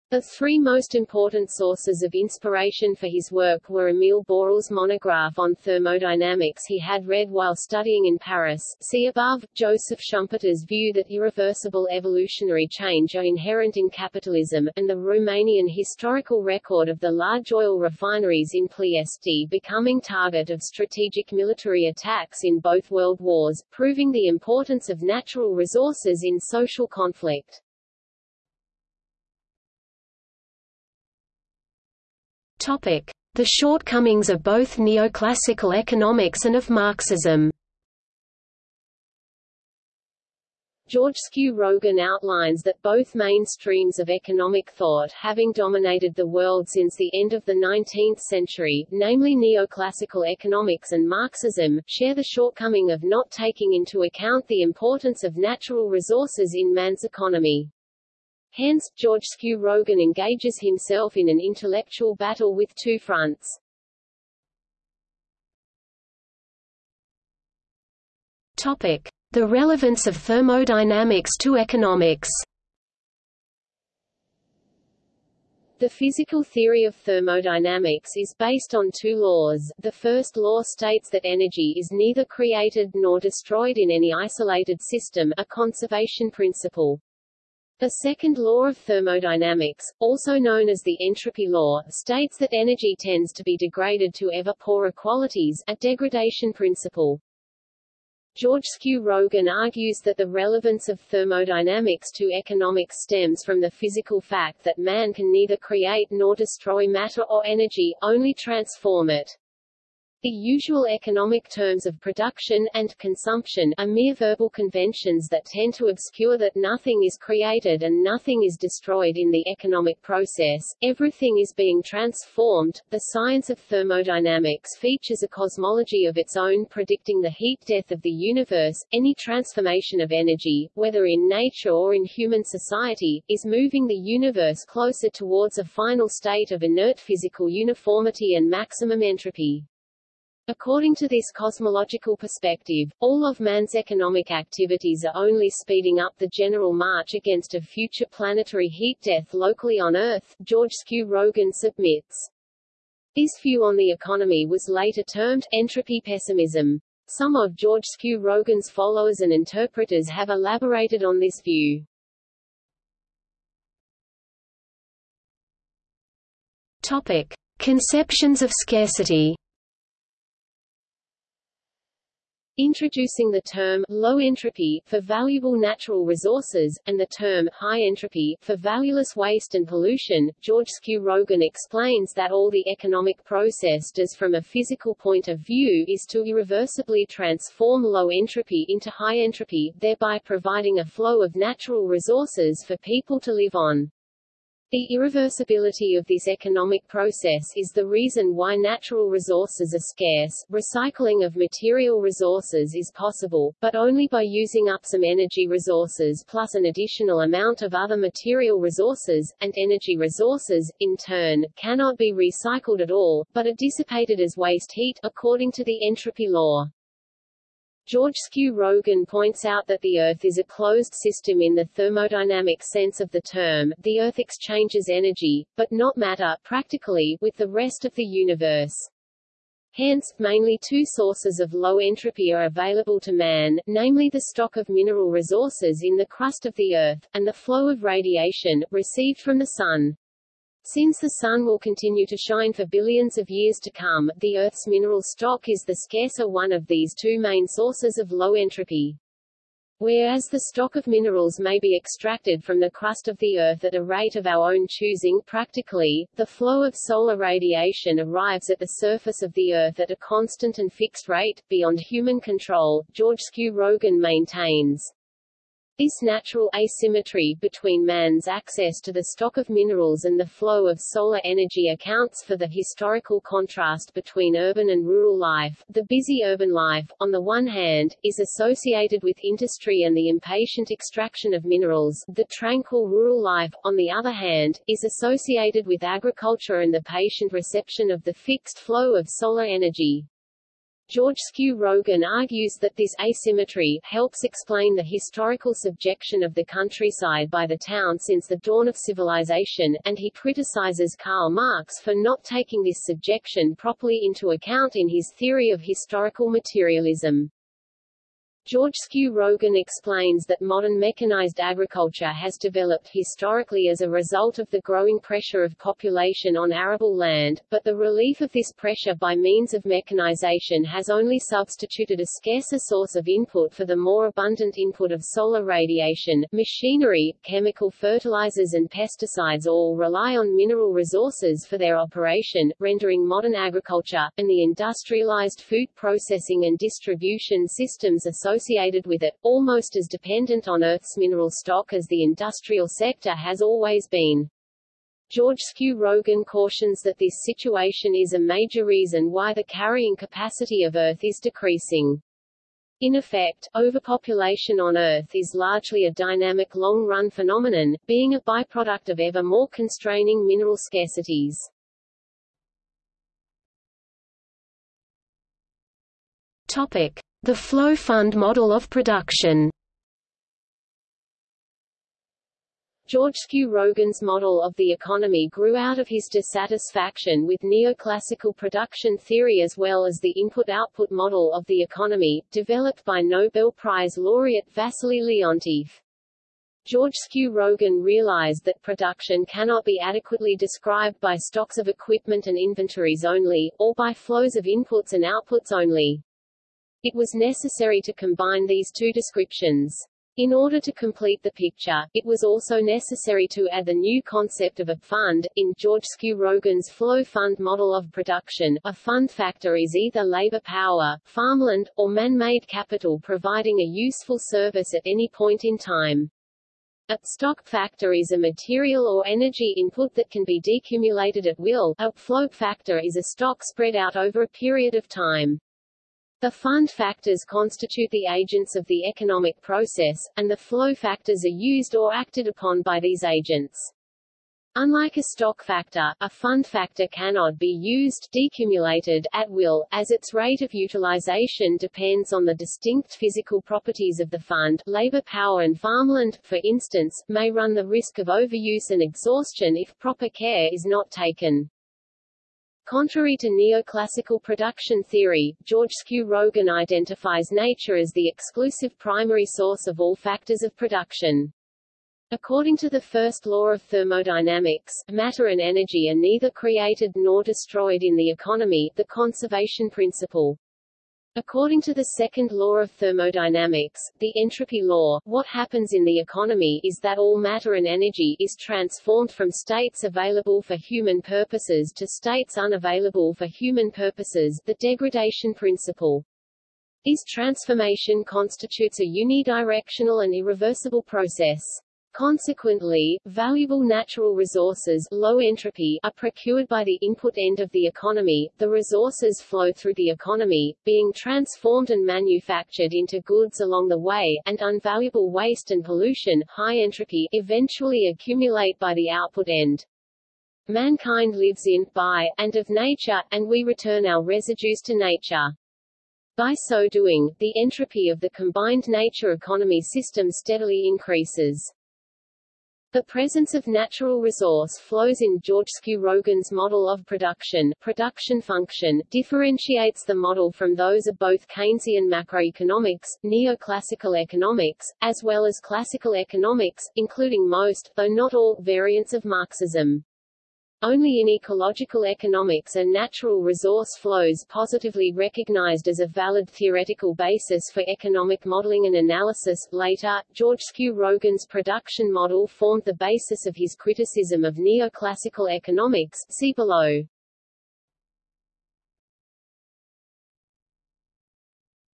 The three most important sources of inspiration for his work were Emile Borel's monograph on thermodynamics he had read while studying in Paris, see above, Joseph Schumpeter's view that irreversible evolutionary change are inherent in capitalism, and the Romanian historical record of the large oil refineries in Ploiești becoming target of strategic military attacks in both world wars, proving the importance of natural resources in social conflict. The shortcomings of both neoclassical economics and of Marxism. Georgescu Roegen outlines that both mainstreams of economic thought having dominated the world since the end of the 19th century, namely neoclassical economics and Marxism, share the shortcoming of not taking into account the importance of natural resources in man's economy. Hence, Georgescu-Roegen engages himself in an intellectual battle with two fronts. Topic: The relevance of thermodynamics to economics. The physical theory of thermodynamics is based on two laws. The first law states that energy is neither created nor destroyed in any isolated system, a conservation principle. The second law of thermodynamics, also known as the entropy law, states that energy tends to be degraded to ever poorer qualities, a degradation principle. Georgescu-Roegen argues that the relevance of thermodynamics to economics stems from the physical fact that man can neither create nor destroy matter or energy, only transform it. The usual economic terms of production and consumption are mere verbal conventions that tend to obscure that nothing is created and nothing is destroyed in the economic process, everything is being transformed. The science of thermodynamics features a cosmology of its own predicting the heat death of the universe. Any transformation of energy, whether in nature or in human society, is moving the universe closer towards a final state of inert physical uniformity and maximum entropy. According to this cosmological perspective, all of man's economic activities are only speeding up the general march against a future planetary heat death locally on Earth, Georgescu-Roegen submits. This view on the economy was later termed entropy pessimism. Some of Georgescu-Roegen's followers and interpreters have elaborated on this view. Topic. Conceptions of scarcity Introducing the term low entropy for valuable natural resources, and the term high entropy for valueless waste and pollution, Georgescu-Roegen explains that all the economic process does from a physical point of view is to irreversibly transform low entropy into high entropy, thereby providing a flow of natural resources for people to live on. The irreversibility of this economic process is the reason why natural resources are scarce. Recycling of material resources is possible, but only by using up some energy resources plus an additional amount of other material resources, and energy resources, in turn, cannot be recycled at all, but are dissipated as waste heat, according to the entropy law. Georgescu-Roegen points out that the Earth is a closed system in the thermodynamic sense of the term. The Earth exchanges energy, but not matter, practically, with the rest of the universe. Hence, mainly two sources of low entropy are available to man, namely the stock of mineral resources in the crust of the Earth, and the flow of radiation, received from the Sun. Since the Sun will continue to shine for billions of years to come, the Earth's mineral stock is the scarcer one of these two main sources of low entropy. Whereas the stock of minerals may be extracted from the crust of the Earth at a rate of our own choosing practically, the flow of solar radiation arrives at the surface of the Earth at a constant and fixed rate, beyond human control, Georgescu-Roegen maintains. This natural asymmetry between man's access to the stock of minerals and the flow of solar energy accounts for the historical contrast between urban and rural life. The busy urban life, on the one hand, is associated with industry and the impatient extraction of minerals. The tranquil rural life, on the other hand, is associated with agriculture and the patient reception of the fixed flow of solar energy. Georgescu-Roegen argues that this asymmetry helps explain the historical subjection of the countryside by the town since the dawn of civilization, and he criticizes Karl Marx for not taking this subjection properly into account in his theory of historical materialism. Georgescu-Roegen explains that modern mechanized agriculture has developed historically as a result of the growing pressure of population on arable land, but the relief of this pressure by means of mechanization has only substituted a scarcer source of input for the more abundant input of solar radiation. Machinery, chemical fertilizers and pesticides all rely on mineral resources for their operation, rendering modern agriculture, and the industrialized food processing and distribution systems associated associated with it, almost as dependent on Earth's mineral stock as the industrial sector has always been. Georgescu-Roegen cautions that this situation is a major reason why the carrying capacity of Earth is decreasing. In effect, overpopulation on Earth is largely a dynamic long-run phenomenon, being a byproduct of ever more constraining mineral scarcities. Topic. The flow fund model of production Georgescu-Roegen's model of the economy grew out of his dissatisfaction with neoclassical production theory as well as the input-output model of the economy, developed by Nobel Prize laureate Wassily Leontief. Georgescu-Roegen realized that production cannot be adequately described by stocks of equipment and inventories only, or by flows of inputs and outputs only. It was necessary to combine these two descriptions. In order to complete the picture, it was also necessary to add the new concept of a fund. In Georgescu-Roegen's flow fund model of production, a fund factor is either labor power, farmland, or man-made capital providing a useful service at any point in time. A stock factor is a material or energy input that can be decumulated at will. A flow factor is a stock spread out over a period of time. The fund factors constitute the agents of the economic process, and the flow factors are used or acted upon by these agents. Unlike a stock factor, a fund factor cannot be used decumulated at will, as its rate of utilization depends on the distinct physical properties of the fund. Labor power and farmland, for instance, may run the risk of overuse and exhaustion if proper care is not taken. Contrary to neoclassical production theory, Georgescu-Roegen identifies nature as the exclusive primary source of all factors of production. According to the first law of thermodynamics, matter and energy are neither created nor destroyed in the economy, the conservation principle. According to the second law of thermodynamics, the entropy law, what happens in the economy is that all matter and energy is transformed from states available for human purposes to states unavailable for human purposes the degradation principle. This transformation constitutes a unidirectional and irreversible process. Consequently, valuable natural resources low entropy are procured by the input end of the economy, the resources flow through the economy, being transformed and manufactured into goods along the way, and unvaluable waste and pollution high entropy eventually accumulate by the output end. Mankind lives in, by, and of nature, and we return our residues to nature. By so doing, the entropy of the combined nature economy system steadily increases. The presence of natural resource flows in Georgescu-Roegen's model of production, production function differentiates the model from those of both Keynesian macroeconomics, neoclassical economics, as well as classical economics, including most, though not all, variants of Marxism. Only in ecological economics are natural resource flows positively recognized as a valid theoretical basis for economic modeling and analysis. Later, Georgescu-Roegen's production model formed the basis of his criticism of neoclassical economics. See below.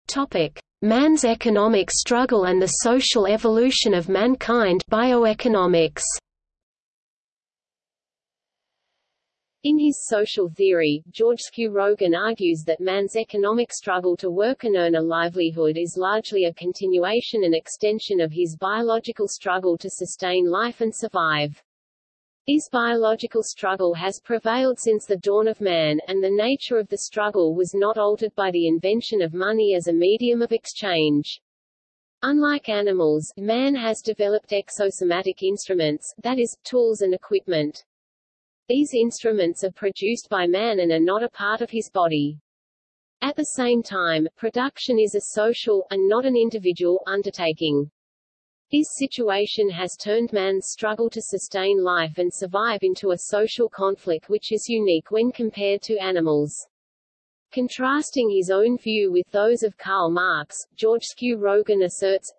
Topic: Man's economic struggle and the social evolution of mankind. Bioeconomics. In his social theory, Georgescu-Roegen argues that man's economic struggle to work and earn a livelihood is largely a continuation and extension of his biological struggle to sustain life and survive. This biological struggle has prevailed since the dawn of man, and the nature of the struggle was not altered by the invention of money as a medium of exchange. Unlike animals, man has developed exosomatic instruments, that is, tools and equipment. These instruments are produced by man and are not a part of his body. At the same time, production is a social, and not an individual, undertaking. This situation has turned man's struggle to sustain life and survive into a social conflict which is unique when compared to animals. Contrasting his own view with those of Karl Marx, Georgescu-Roegen asserts,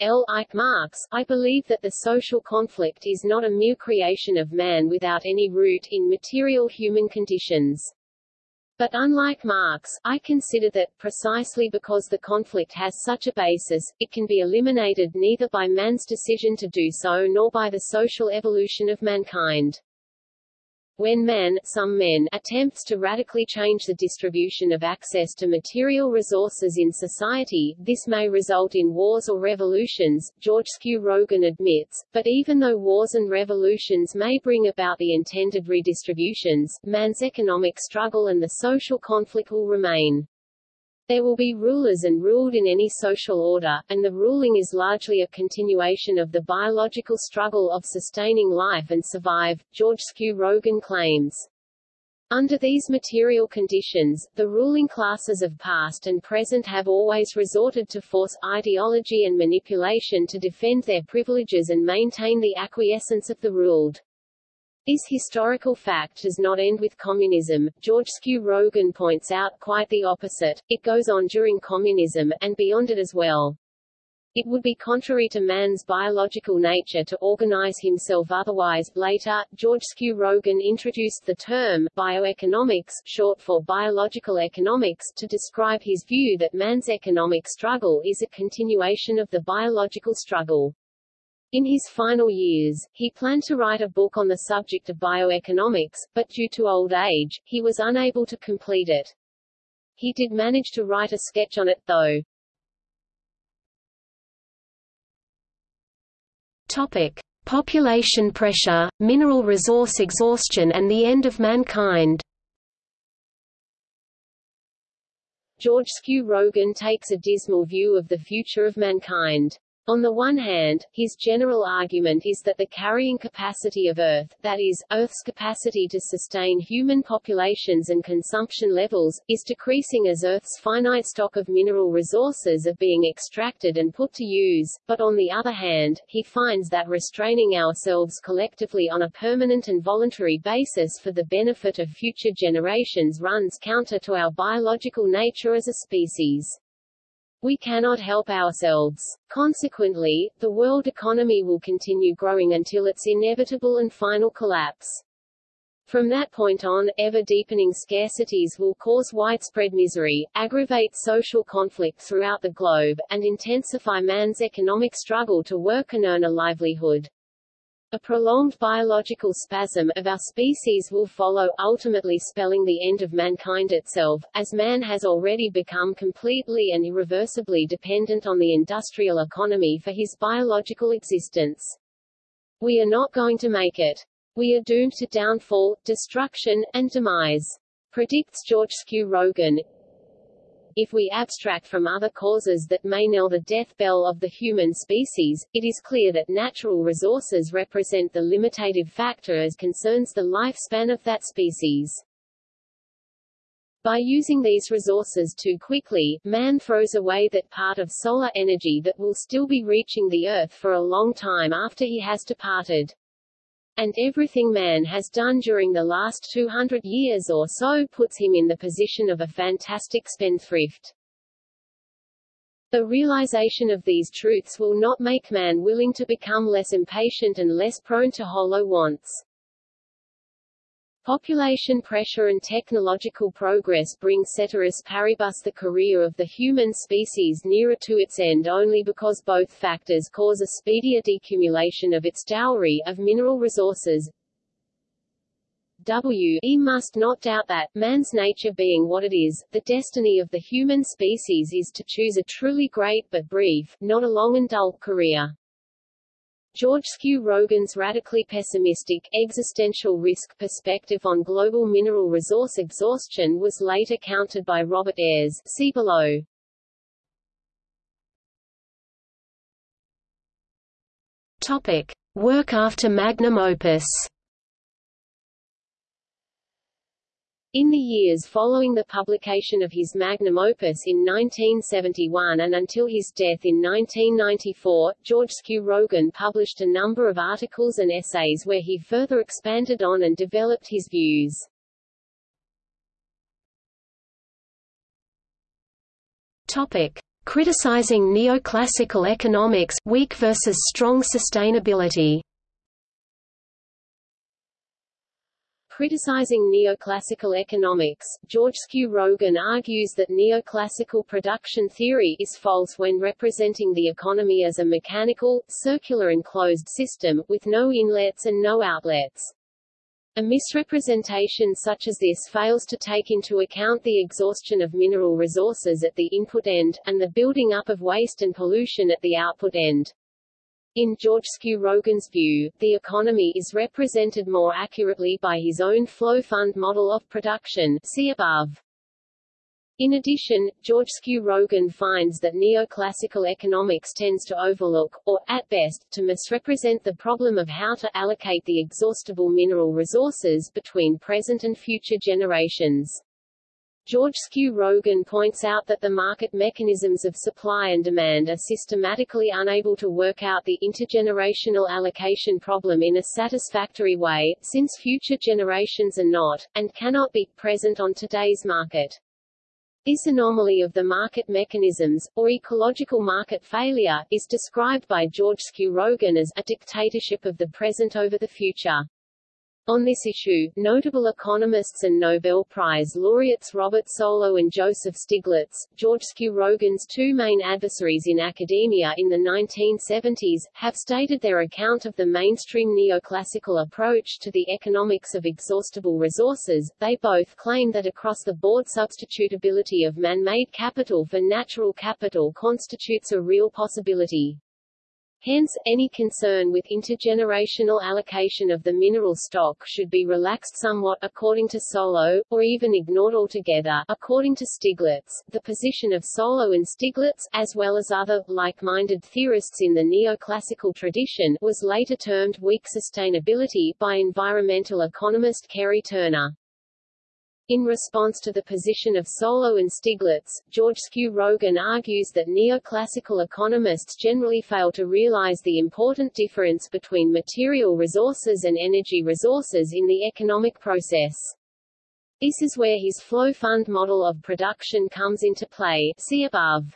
L. Marx, I believe that the social conflict is not a mere creation of man without any root in material human conditions. But unlike Marx, I consider that, precisely because the conflict has such a basis, it can be eliminated neither by man's decision to do so nor by the social evolution of mankind. When man, some men, attempts to radically change the distribution of access to material resources in society, this may result in wars or revolutions, Georgescu-Roegen admits, but even though wars and revolutions may bring about the intended redistributions, man's economic struggle and the social conflict will remain. There will be rulers and ruled in any social order, and the ruling is largely a continuation of the biological struggle of sustaining life and survive, Georgescu-Roegen claims. Under these material conditions, the ruling classes of past and present have always resorted to force, ideology and manipulation to defend their privileges and maintain the acquiescence of the ruled. This historical fact does not end with communism. Georgescu-Roegen points out quite the opposite. It goes on during communism, and beyond it as well. It would be contrary to man's biological nature to organize himself otherwise. Later, Georgescu-Roegen introduced the term bioeconomics, short for biological economics, to describe his view that man's economic struggle is a continuation of the biological struggle. In his final years, he planned to write a book on the subject of bioeconomics, but due to old age, he was unable to complete it. He did manage to write a sketch on it, though. Topic. Population pressure, mineral resource exhaustion and the end of mankind Georgescu-Roegen takes a dismal view of the future of mankind. On the one hand, his general argument is that the carrying capacity of Earth, that is, Earth's capacity to sustain human populations and consumption levels, is decreasing as Earth's finite stock of mineral resources are being extracted and put to use, but on the other hand, he finds that restraining ourselves collectively on a permanent and voluntary basis for the benefit of future generations runs counter to our biological nature as a species. We cannot help ourselves. Consequently, the world economy will continue growing until its inevitable and final collapse. From that point on, ever-deepening scarcities will cause widespread misery, aggravate social conflict throughout the globe, and intensify man's economic struggle to work and earn a livelihood. A prolonged biological spasm of our species will follow, ultimately spelling the end of mankind itself, as man has already become completely and irreversibly dependent on the industrial economy for his biological existence. We are not going to make it. We are doomed to downfall, destruction, and demise. Predicts Georgescu-Roegen, if we abstract from other causes that may knell the death bell of the human species, it is clear that natural resources represent the limitative factor as concerns the lifespan of that species. By using these resources too quickly, man throws away that part of solar energy that will still be reaching the Earth for a long time after he has departed. And everything man has done during the last 200 years or so puts him in the position of a fantastic spendthrift. The realization of these truths will not make man willing to become less impatient and less prone to hollow wants. Population pressure and technological progress bring ceteris paribus the career of the human species nearer to its end only because both factors cause a speedier decumulation of its dowry of mineral resources. W. E. must not doubt that, man's nature being what it is, the destiny of the human species is to choose a truly great but brief, not a long and dull, career. Georgescu-Roegen's radically pessimistic, existential risk perspective on global mineral resource exhaustion was later countered by Robert Ayres see below. Topic. Work after magnum opus In the years following the publication of his magnum opus in 1971 and until his death in 1994, Georgescu-Roegen published a number of articles and essays where he further expanded on and developed his views. Topic. Criticizing neoclassical economics, weak versus strong sustainability Criticizing neoclassical economics, Georgescu-Roegen argues that neoclassical production theory is false when representing the economy as a mechanical, circular and closed system, with no inlets and no outlets. A misrepresentation such as this fails to take into account the exhaustion of mineral resources at the input end, and the building up of waste and pollution at the output end. In Georgescu-Roegen's view, the economy is represented more accurately by his own flow fund model of production see above. In addition, Georgescu-Roegen finds that neoclassical economics tends to overlook, or, at best, to misrepresent the problem of how to allocate the exhaustible mineral resources between present and future generations. Georgescu-Roegen points out that the market mechanisms of supply and demand are systematically unable to work out the intergenerational allocation problem in a satisfactory way, since future generations are not, and cannot be, present on today's market. This anomaly of the market mechanisms, or ecological market failure, is described by Georgescu-Roegen as a dictatorship of the present over the future. On this issue, notable economists and Nobel Prize laureates Robert Solow and Joseph Stiglitz, George Rogan's two main adversaries in academia in the 1970s, have stated their account of the mainstream neoclassical approach to the economics of exhaustible resources. They both claim that across-the-board substitutability of man-made capital for natural capital constitutes a real possibility. Hence, any concern with intergenerational allocation of the mineral stock should be relaxed somewhat according to Solow, or even ignored altogether according to Stiglitz. The position of Solow and Stiglitz, as well as other, like-minded theorists in the neoclassical tradition, was later termed weak sustainability by environmental economist Kerry Turner. In response to the position of Solow and Stiglitz, Georgescu-Roegen argues that neoclassical economists generally fail to realize the important difference between material resources and energy resources in the economic process. This is where his flow fund model of production comes into play see above.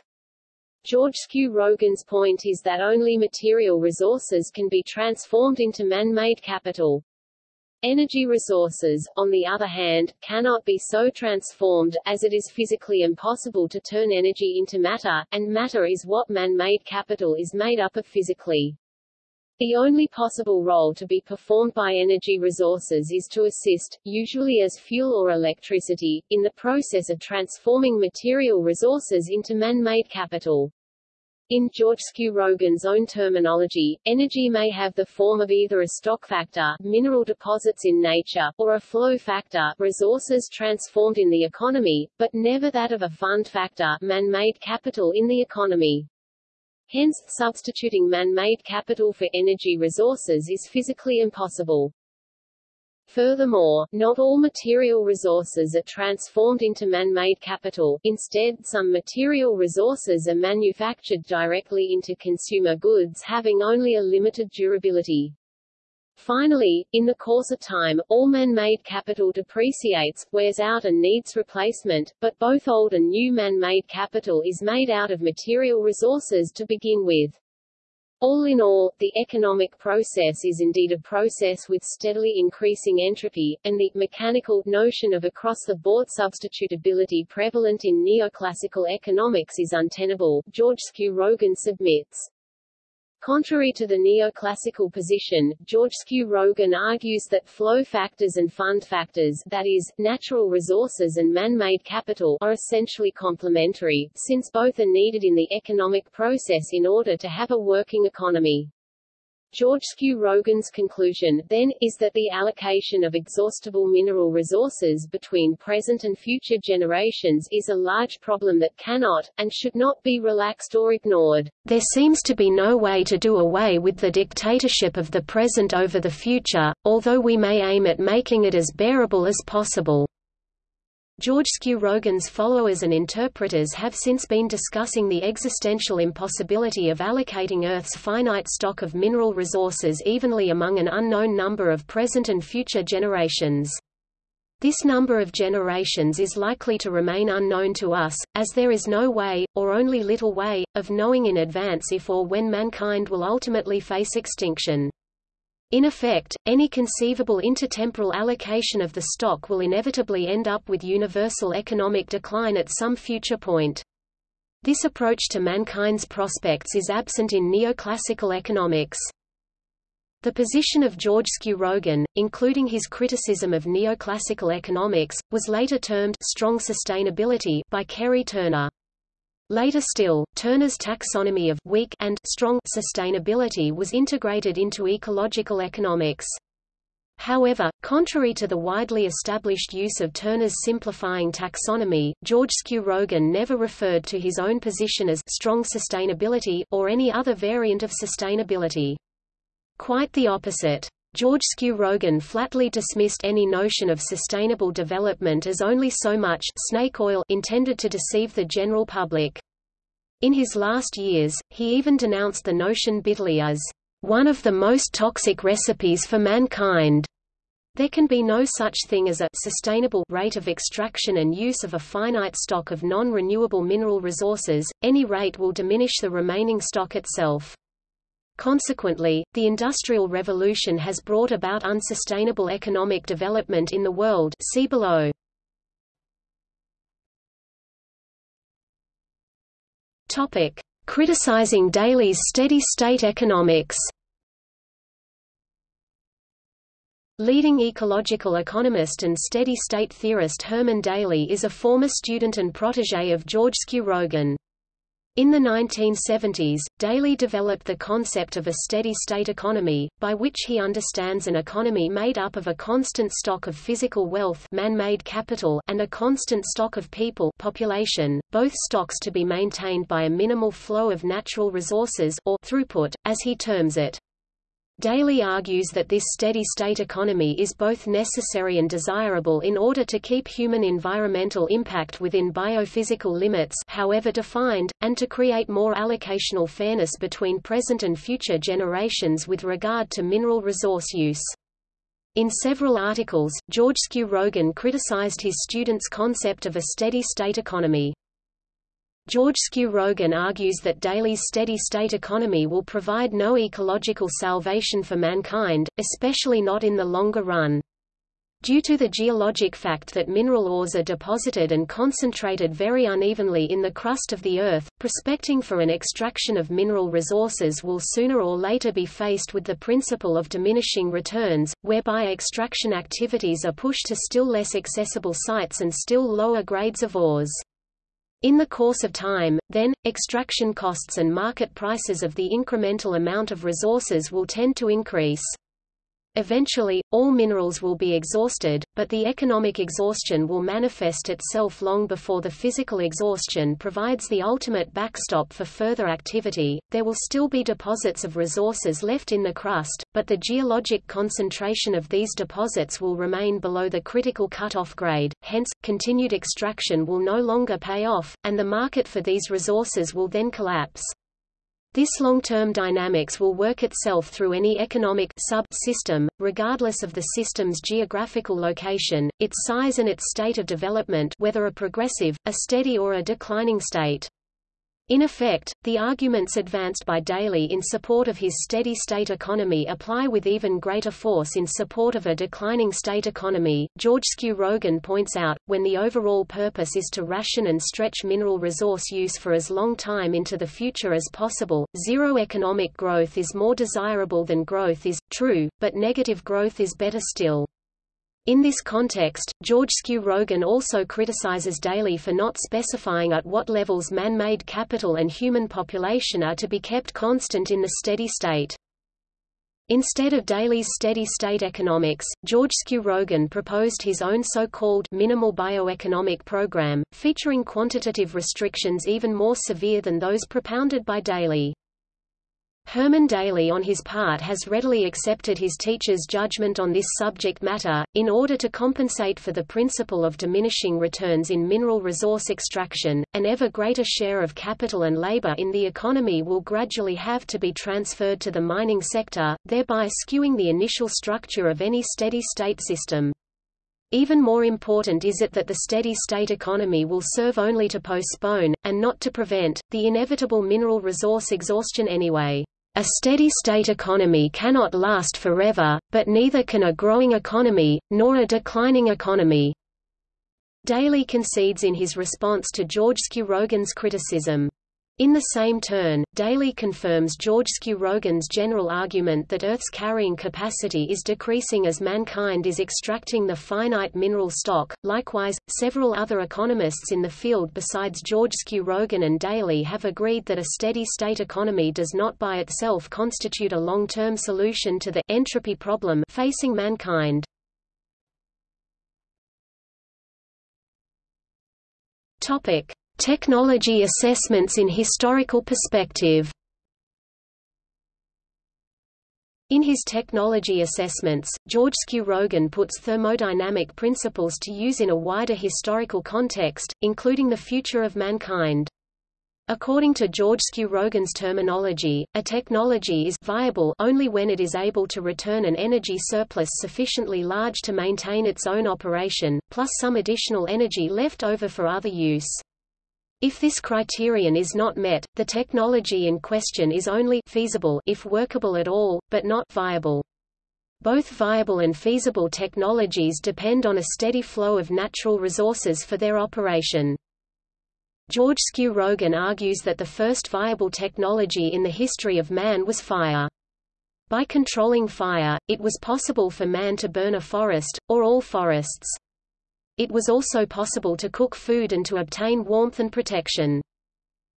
Georgescu-Roegen's point is that only material resources can be transformed into man-made capital. Energy resources, on the other hand, cannot be so transformed, as it is physically impossible to turn energy into matter, and matter is what man-made capital is made up of physically. The only possible role to be performed by energy resources is to assist, usually as fuel or electricity, in the process of transforming material resources into man-made capital. In George Rogan's own terminology, energy may have the form of either a stock factor mineral deposits in nature, or a flow factor resources transformed in the economy, but never that of a fund factor man-made capital in the economy. Hence, substituting man-made capital for energy resources is physically impossible. Furthermore, not all material resources are transformed into man-made capital, instead some material resources are manufactured directly into consumer goods having only a limited durability. Finally, in the course of time, all man-made capital depreciates, wears out and needs replacement, but both old and new man-made capital is made out of material resources to begin with. All in all, the economic process is indeed a process with steadily increasing entropy, and the mechanical notion of across-the-board substitutability prevalent in neoclassical economics is untenable, Georgescu-Roegen submits. Contrary to the neoclassical position, Georgescu-Roegen argues that flow factors and fund factors that is, natural resources and man-made capital are essentially complementary, since both are needed in the economic process in order to have a working economy. Georgescu-Roegen's conclusion, then, is that the allocation of exhaustible mineral resources between present and future generations is a large problem that cannot, and should not be relaxed or ignored. There seems to be no way to do away with the dictatorship of the present over the future, although we may aim at making it as bearable as possible. Georgescu-Roegen's followers and interpreters have since been discussing the existential impossibility of allocating Earth's finite stock of mineral resources evenly among an unknown number of present and future generations. This number of generations is likely to remain unknown to us, as there is no way, or only little way, of knowing in advance if or when mankind will ultimately face extinction. In effect, any conceivable intertemporal allocation of the stock will inevitably end up with universal economic decline at some future point. This approach to mankind's prospects is absent in neoclassical economics. The position of Georgescu-Roegen, including his criticism of neoclassical economics, was later termed strong sustainability by Kerry Turner. Later still, Turner's taxonomy of weak and strong sustainability was integrated into ecological economics. However, contrary to the widely established use of Turner's simplifying taxonomy, Georgescu-Roegen never referred to his own position as strong sustainability or any other variant of sustainability. Quite the opposite. Georgescu-Roegen flatly dismissed any notion of sustainable development as only so much snake oil intended to deceive the general public. In his last years, he even denounced the notion bitterly as one of the most toxic recipes for mankind. There can be no such thing as a sustainable rate of extraction and use of a finite stock of non-renewable mineral resources, any rate will diminish the remaining stock itself. Consequently, the Industrial Revolution has brought about unsustainable economic development in the world see below. Topic. Criticizing Daly's steady-state economics Leading ecological economist and steady-state theorist Herman Daly is a former student and protégé of Georgescu-Roegen. In the 1970s, Daly developed the concept of a steady-state economy, by which he understands an economy made up of a constant stock of physical wealth man-made capital and a constant stock of people population, both stocks to be maintained by a minimal flow of natural resources or throughput, as he terms it. Daly argues that this steady-state economy is both necessary and desirable in order to keep human environmental impact within biophysical limits however defined, and to create more allocational fairness between present and future generations with regard to mineral resource use. In several articles, Georgescu-Roegen criticized his students' concept of a steady-state economy. Georgescu-Roegen argues that Daly's steady-state economy will provide no ecological salvation for mankind, especially not in the longer run. Due to the geologic fact that mineral ores are deposited and concentrated very unevenly in the crust of the Earth, prospecting for an extraction of mineral resources will sooner or later be faced with the principle of diminishing returns, whereby extraction activities are pushed to still less accessible sites and still lower grades of ores. In the course of time, then, extraction costs and market prices of the incremental amount of resources will tend to increase. Eventually, all minerals will be exhausted, but the economic exhaustion will manifest itself long before the physical exhaustion provides the ultimate backstop for further activity. There will still be deposits of resources left in the crust, but the geologic concentration of these deposits will remain below the critical cutoff grade, hence, continued extraction will no longer pay off, and the market for these resources will then collapse. This long-term dynamics will work itself through any economic sub-system, regardless of the system's geographical location, its size and its state of development whether a progressive, a steady or a declining state. In effect, the arguments advanced by Daly in support of his steady-state economy apply with even greater force in support of a declining state economy. Georgescu-Roegen points out, when the overall purpose is to ration and stretch mineral resource use for as long time into the future as possible, zero economic growth is more desirable than growth is, true, but negative growth is better still. In this context, Georgescu Roegen also criticizes Daly for not specifying at what levels man-made capital and human population are to be kept constant in the steady state. Instead of Daly's steady-state economics, Georgescu Roegen proposed his own so-called minimal bioeconomic program, featuring quantitative restrictions even more severe than those propounded by Daly. Herman Daly on his part has readily accepted his teacher's judgment on this subject matter. In order to compensate for the principle of diminishing returns in mineral resource extraction, an ever greater share of capital and labor in the economy will gradually have to be transferred to the mining sector, thereby skewing the initial structure of any steady-state system. Even more important is it that the steady-state economy will serve only to postpone, and not to prevent, the inevitable mineral resource exhaustion anyway. A steady-state economy cannot last forever, but neither can a growing economy, nor a declining economy. Daly concedes in his response to Georgescu Roegen's criticism. In the same turn, Daly confirms Georgescu Roegen's general argument that Earth's carrying capacity is decreasing as mankind is extracting the finite mineral stock. Likewise, several other economists in the field besides Georgescu Roegen and Daly have agreed that a steady-state economy does not by itself constitute a long-term solution to the entropy problem facing mankind. Topic: Technology assessments in historical perspective In his technology assessments, Georgescu Roegen puts thermodynamic principles to use in a wider historical context, including the future of mankind. According to Georgescu Roegen's terminology, a technology is viable only when it is able to return an energy surplus sufficiently large to maintain its own operation, plus some additional energy left over for other use. If this criterion is not met, the technology in question is only feasible if workable at all, but not viable. Both viable and feasible technologies depend on a steady flow of natural resources for their operation. Georgescu Roegen argues that the first viable technology in the history of man was fire. By controlling fire, it was possible for man to burn a forest, or all forests. It was also possible to cook food and to obtain warmth and protection.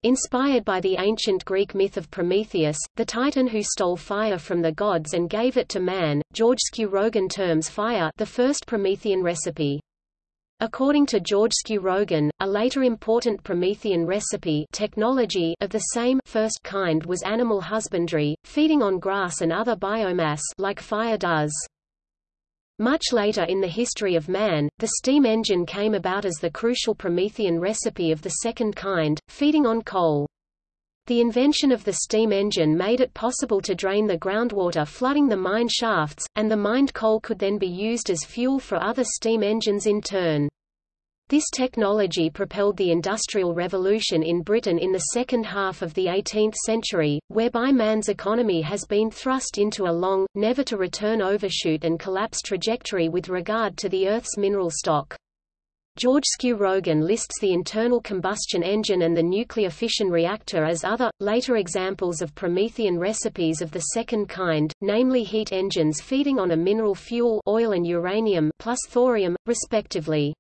Inspired by the ancient Greek myth of Prometheus, the titan who stole fire from the gods and gave it to man, Georgescu Roegen terms fire the first Promethean recipe. According to Georgescu Roegen, a later important Promethean recipe technology of the same first kind was animal husbandry, feeding on grass and other biomass like fire does. Much later in the history of man, the steam engine came about as the crucial Promethean recipe of the second kind, feeding on coal. The invention of the steam engine made it possible to drain the groundwater flooding the mine shafts, and the mined coal could then be used as fuel for other steam engines in turn. This technology propelled the Industrial Revolution in Britain in the second half of the 18th century, whereby man's economy has been thrust into a long, never-to-return overshoot and collapse trajectory with regard to the Earth's mineral stock. Georgescu Roegen lists the internal combustion engine and the nuclear fission reactor as other, later examples of Promethean recipes of the second kind, namely heat engines feeding on a mineral fuel oil and uranium plus thorium, respectively.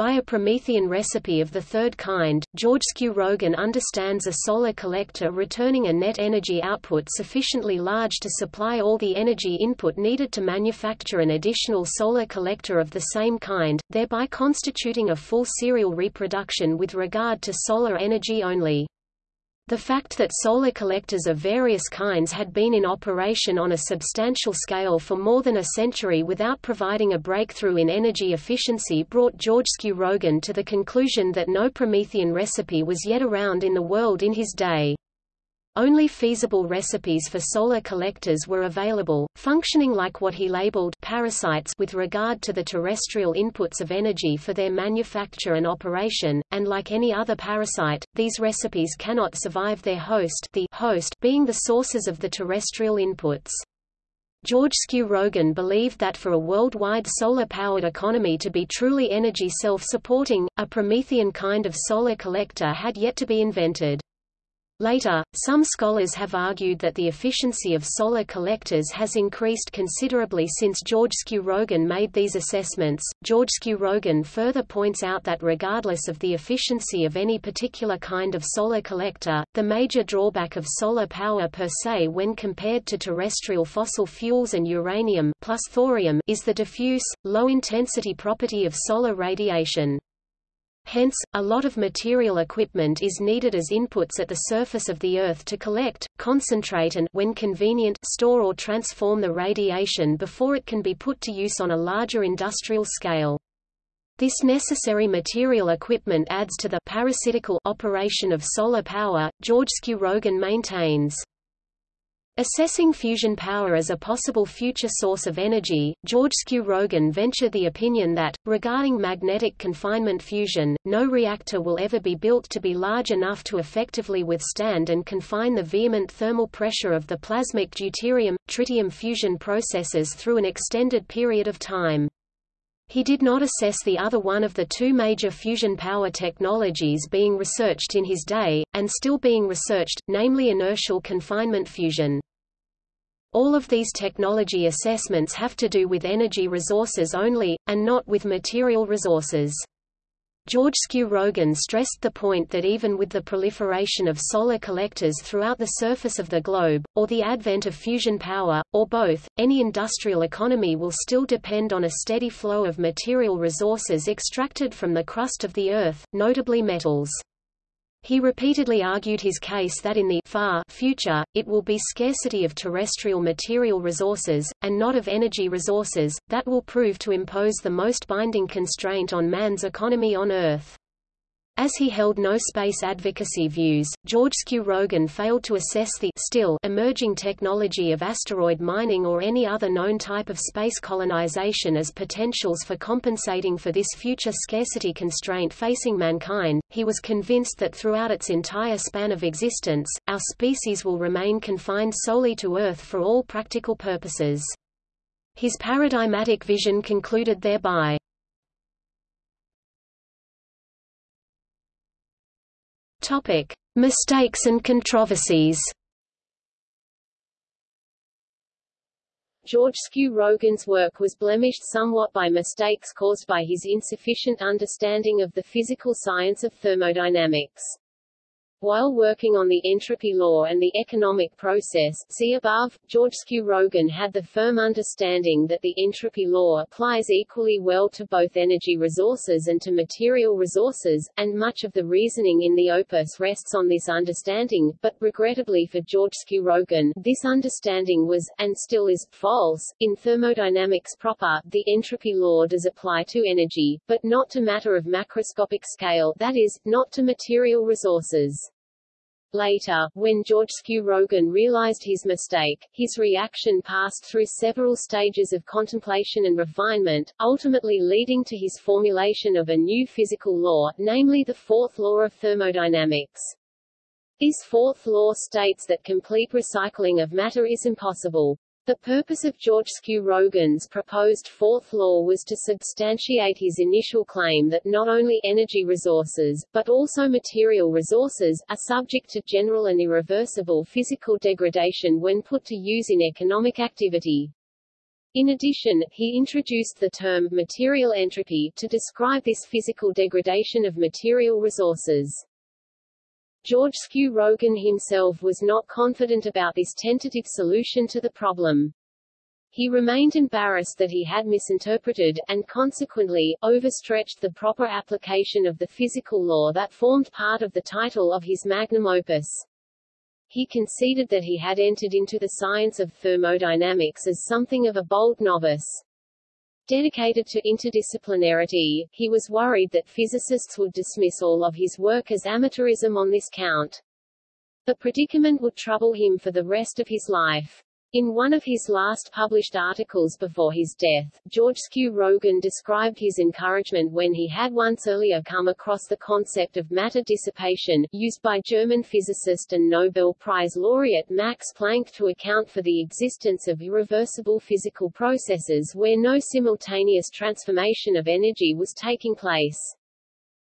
By a Promethean recipe of the third kind, Georgescu Roegen understands a solar collector returning a net energy output sufficiently large to supply all the energy input needed to manufacture an additional solar collector of the same kind, thereby constituting a full serial reproduction with regard to solar energy only. The fact that solar collectors of various kinds had been in operation on a substantial scale for more than a century without providing a breakthrough in energy efficiency brought Georgescu Roegen to the conclusion that no Promethean recipe was yet around in the world in his day. Only feasible recipes for solar collectors were available, functioning like what he labeled parasites with regard to the terrestrial inputs of energy for their manufacture and operation, and like any other parasite, these recipes cannot survive their host the host being the sources of the terrestrial inputs. Georgescu Roegen believed that for a worldwide solar-powered economy to be truly energy self-supporting, a Promethean kind of solar collector had yet to be invented. Later, some scholars have argued that the efficiency of solar collectors has increased considerably since Georgescu Roegen made these assessments. Georgescu Roegen further points out that regardless of the efficiency of any particular kind of solar collector, the major drawback of solar power per se when compared to terrestrial fossil fuels and uranium plus thorium is the diffuse, low-intensity property of solar radiation. Hence, a lot of material equipment is needed as inputs at the surface of the Earth to collect, concentrate and when convenient, store or transform the radiation before it can be put to use on a larger industrial scale. This necessary material equipment adds to the parasitical operation of solar power, Georgescu Roegen maintains. Assessing fusion power as a possible future source of energy, Georgescu Roegen ventured the opinion that, regarding magnetic confinement fusion, no reactor will ever be built to be large enough to effectively withstand and confine the vehement thermal pressure of the plasmic deuterium-tritium fusion processes through an extended period of time. He did not assess the other one of the two major fusion power technologies being researched in his day, and still being researched, namely inertial confinement fusion. All of these technology assessments have to do with energy resources only, and not with material resources. Georgescu Roegen stressed the point that even with the proliferation of solar collectors throughout the surface of the globe, or the advent of fusion power, or both, any industrial economy will still depend on a steady flow of material resources extracted from the crust of the Earth, notably metals. He repeatedly argued his case that in the far future, it will be scarcity of terrestrial material resources, and not of energy resources, that will prove to impose the most binding constraint on man's economy on Earth. As he held no space advocacy views, Georgescu Roegen failed to assess the still emerging technology of asteroid mining or any other known type of space colonization as potentials for compensating for this future scarcity constraint facing mankind. He was convinced that throughout its entire span of existence, our species will remain confined solely to Earth for all practical purposes. His paradigmatic vision concluded thereby. Topic: Mistakes and controversies. Georgescu Roegen's work was blemished somewhat by mistakes caused by his insufficient understanding of the physical science of thermodynamics. While working on the entropy law and the economic process see above, Georgescu Roegen had the firm understanding that the entropy law applies equally well to both energy resources and to material resources, and much of the reasoning in the opus rests on this understanding, but, regrettably for Georgescu Roegen, this understanding was, and still is, false. In thermodynamics proper, the entropy law does apply to energy, but not to matter of macroscopic scale that is, not to material resources. Later, when Georgescu Roegen realized his mistake, his reaction passed through several stages of contemplation and refinement, ultimately leading to his formulation of a new physical law, namely the fourth law of thermodynamics. This fourth law states that complete recycling of matter is impossible. The purpose of Georgescu Roegen's proposed fourth law was to substantiate his initial claim that not only energy resources, but also material resources, are subject to general and irreversible physical degradation when put to use in economic activity. In addition, he introduced the term material entropy to describe this physical degradation of material resources. Georgescu Roegen himself was not confident about this tentative solution to the problem. He remained embarrassed that he had misinterpreted, and consequently, overstretched the proper application of the physical law that formed part of the title of his magnum opus. He conceded that he had entered into the science of thermodynamics as something of a bold novice. Dedicated to interdisciplinarity, he was worried that physicists would dismiss all of his work as amateurism on this count. The predicament would trouble him for the rest of his life. In one of his last published articles before his death, Georgescu Roegen described his encouragement when he had once earlier come across the concept of matter dissipation, used by German physicist and Nobel Prize laureate Max Planck to account for the existence of irreversible physical processes where no simultaneous transformation of energy was taking place.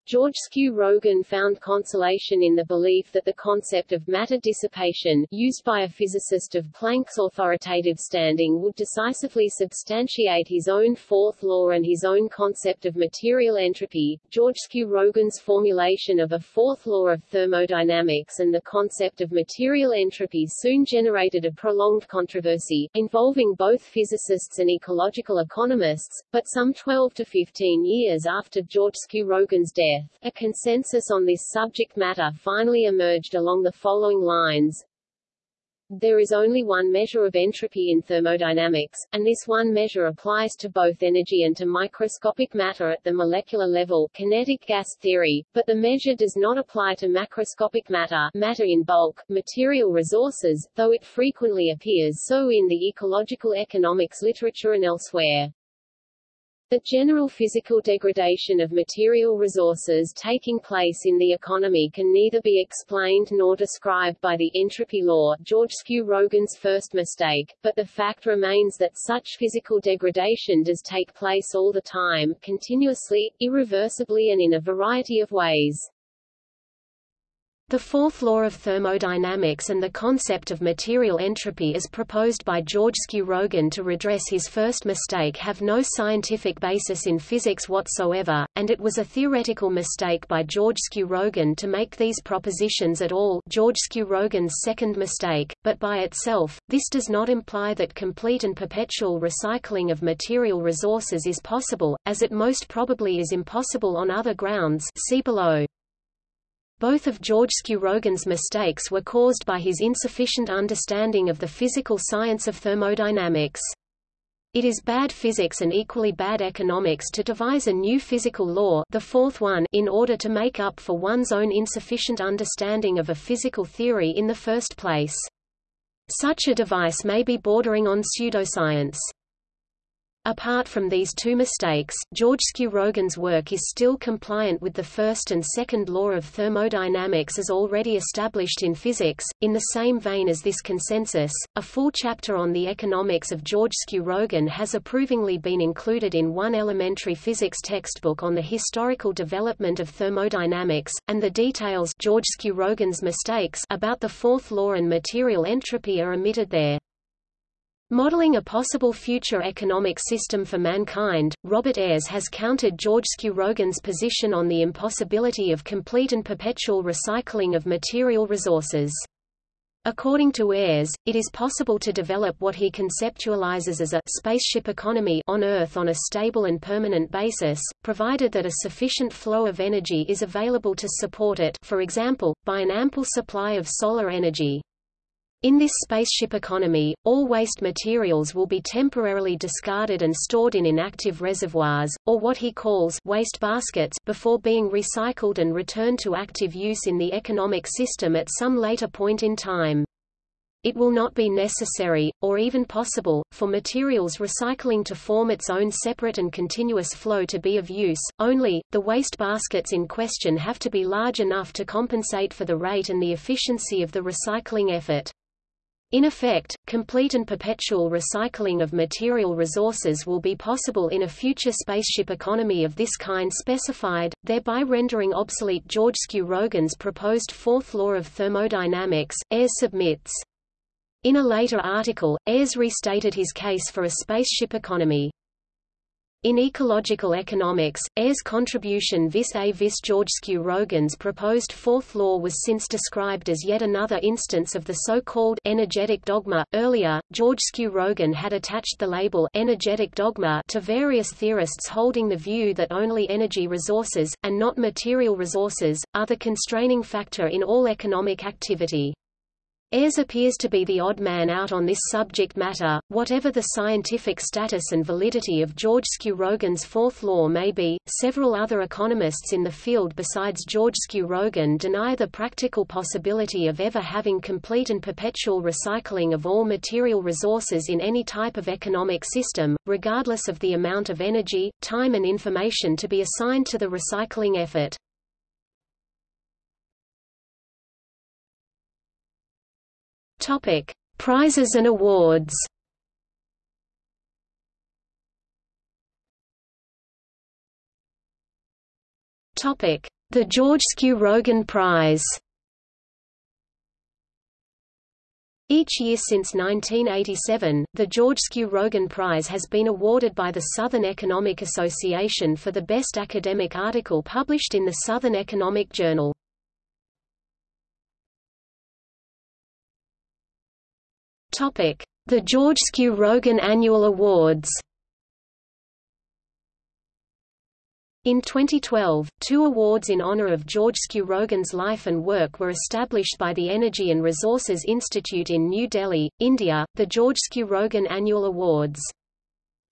Georgescu Roegen found consolation in the belief that the concept of matter dissipation, used by a physicist of Planck's authoritative standing would decisively substantiate his own fourth law and his own concept of material entropy. Georgescu Roegen's formulation of a fourth law of thermodynamics and the concept of material entropy soon generated a prolonged controversy, involving both physicists and ecological economists, but some 12 to 15 years after Georgescu Roegen's death, death, a consensus on this subject matter finally emerged along the following lines. There is only one measure of entropy in thermodynamics, and this one measure applies to both energy and to microscopic matter at the molecular level kinetic gas theory, but the measure does not apply to macroscopic matter matter in bulk, material resources, though it frequently appears so in the ecological economics literature and elsewhere. The general physical degradation of material resources taking place in the economy can neither be explained nor described by the entropy law Georgescu Roegen's first mistake, but the fact remains that such physical degradation does take place all the time, continuously, irreversibly and in a variety of ways. The fourth law of thermodynamics and the concept of material entropy as proposed by Georgescu Roegen to redress his first mistake have no scientific basis in physics whatsoever, and it was a theoretical mistake by Georgescu Roegen to make these propositions at all Georgescu Roegen's second mistake, but by itself, this does not imply that complete and perpetual recycling of material resources is possible, as it most probably is impossible on other grounds see below. Both of Georgescu Roegen's mistakes were caused by his insufficient understanding of the physical science of thermodynamics. It is bad physics and equally bad economics to devise a new physical law the fourth one in order to make up for one's own insufficient understanding of a physical theory in the first place. Such a device may be bordering on pseudoscience. Apart from these two mistakes, Georgescu Roegen's work is still compliant with the first and second law of thermodynamics as already established in physics. In the same vein as this consensus, a full chapter on the economics of Georgescu Roegen has approvingly been included in one elementary physics textbook on the historical development of thermodynamics, and the details George mistakes about the fourth law and material entropy are omitted there. Modeling a possible future economic system for mankind, Robert Ayres has countered Georgescu Roegen's position on the impossibility of complete and perpetual recycling of material resources. According to Ayres, it is possible to develop what he conceptualizes as a spaceship economy on Earth on a stable and permanent basis, provided that a sufficient flow of energy is available to support it for example, by an ample supply of solar energy. In this spaceship economy, all waste materials will be temporarily discarded and stored in inactive reservoirs, or what he calls waste baskets, before being recycled and returned to active use in the economic system at some later point in time. It will not be necessary, or even possible, for materials recycling to form its own separate and continuous flow to be of use, only, the waste baskets in question have to be large enough to compensate for the rate and the efficiency of the recycling effort. In effect, complete and perpetual recycling of material resources will be possible in a future spaceship economy of this kind specified, thereby rendering obsolete Georgescu Roegen's proposed fourth law of thermodynamics, Ayres submits. In a later article, Ayres restated his case for a spaceship economy. In ecological economics, Ayres' contribution vis a vis Georgescu Roegen's proposed fourth law was since described as yet another instance of the so-called energetic dogma. Earlier, Georgescu Roegen had attached the label energetic dogma to various theorists holding the view that only energy resources, and not material resources, are the constraining factor in all economic activity. Ayres appears to be the odd man out on this subject matter. Whatever the scientific status and validity of Georgescu Roegen's fourth law may be, several other economists in the field besides Georgescu Roegen deny the practical possibility of ever having complete and perpetual recycling of all material resources in any type of economic system, regardless of the amount of energy, time and information to be assigned to the recycling effort. Topic: Prizes and awards. Topic: The Georgescu Roegen Prize. Each year since 1987, the Georgescu Roegen Prize has been awarded by the Southern Economic Association for the best academic article published in the Southern Economic Journal. The Georgescu Roegen Annual Awards. In 2012, two awards in honor of Georgescu Roegen's life and work were established by the Energy and Resources Institute in New Delhi, India, the Georgescu Roegen Annual Awards.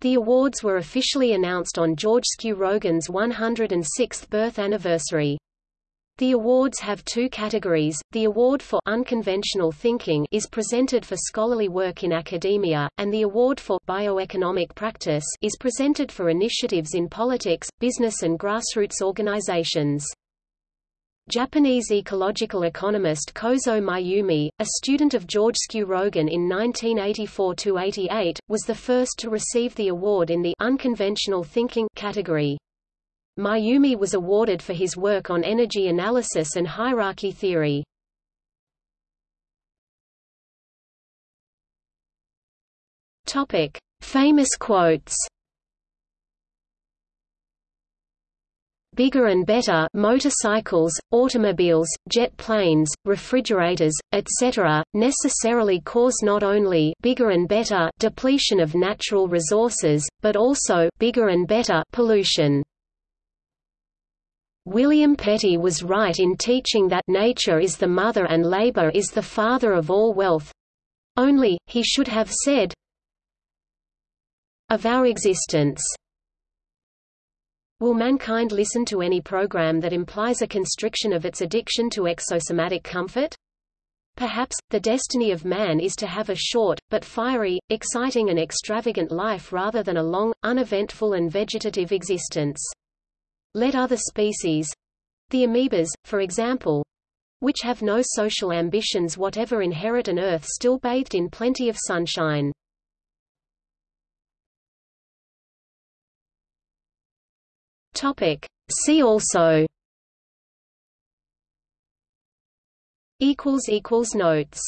The awards were officially announced on Georgescu Roegen's 106th birth anniversary. The awards have two categories. The award for unconventional thinking is presented for scholarly work in academia, and the award for bioeconomic practice is presented for initiatives in politics, business and grassroots organizations. Japanese ecological economist Kozo Mayumi, a student of Georgescu Roegen in 1984–88, was the first to receive the award in the unconventional thinking category. Mayumi was awarded for his work on energy analysis and hierarchy theory. Topic: Famous quotes. Bigger and better motorcycles, automobiles, jet planes, refrigerators, etc., necessarily cause not only bigger and better depletion of natural resources, but also bigger and better pollution. William Petty was right in teaching that nature is the mother and labor is the father of all wealth. Only, he should have said, of our existence. Will mankind listen to any program that implies a constriction of its addiction to exosomatic comfort? Perhaps, the destiny of man is to have a short, but fiery, exciting and extravagant life rather than a long, uneventful and vegetative existence. Let other species—the amoebas, for example, which have no social ambitions whatever inherit an Earth still bathed in plenty of sunshine. See also. Notes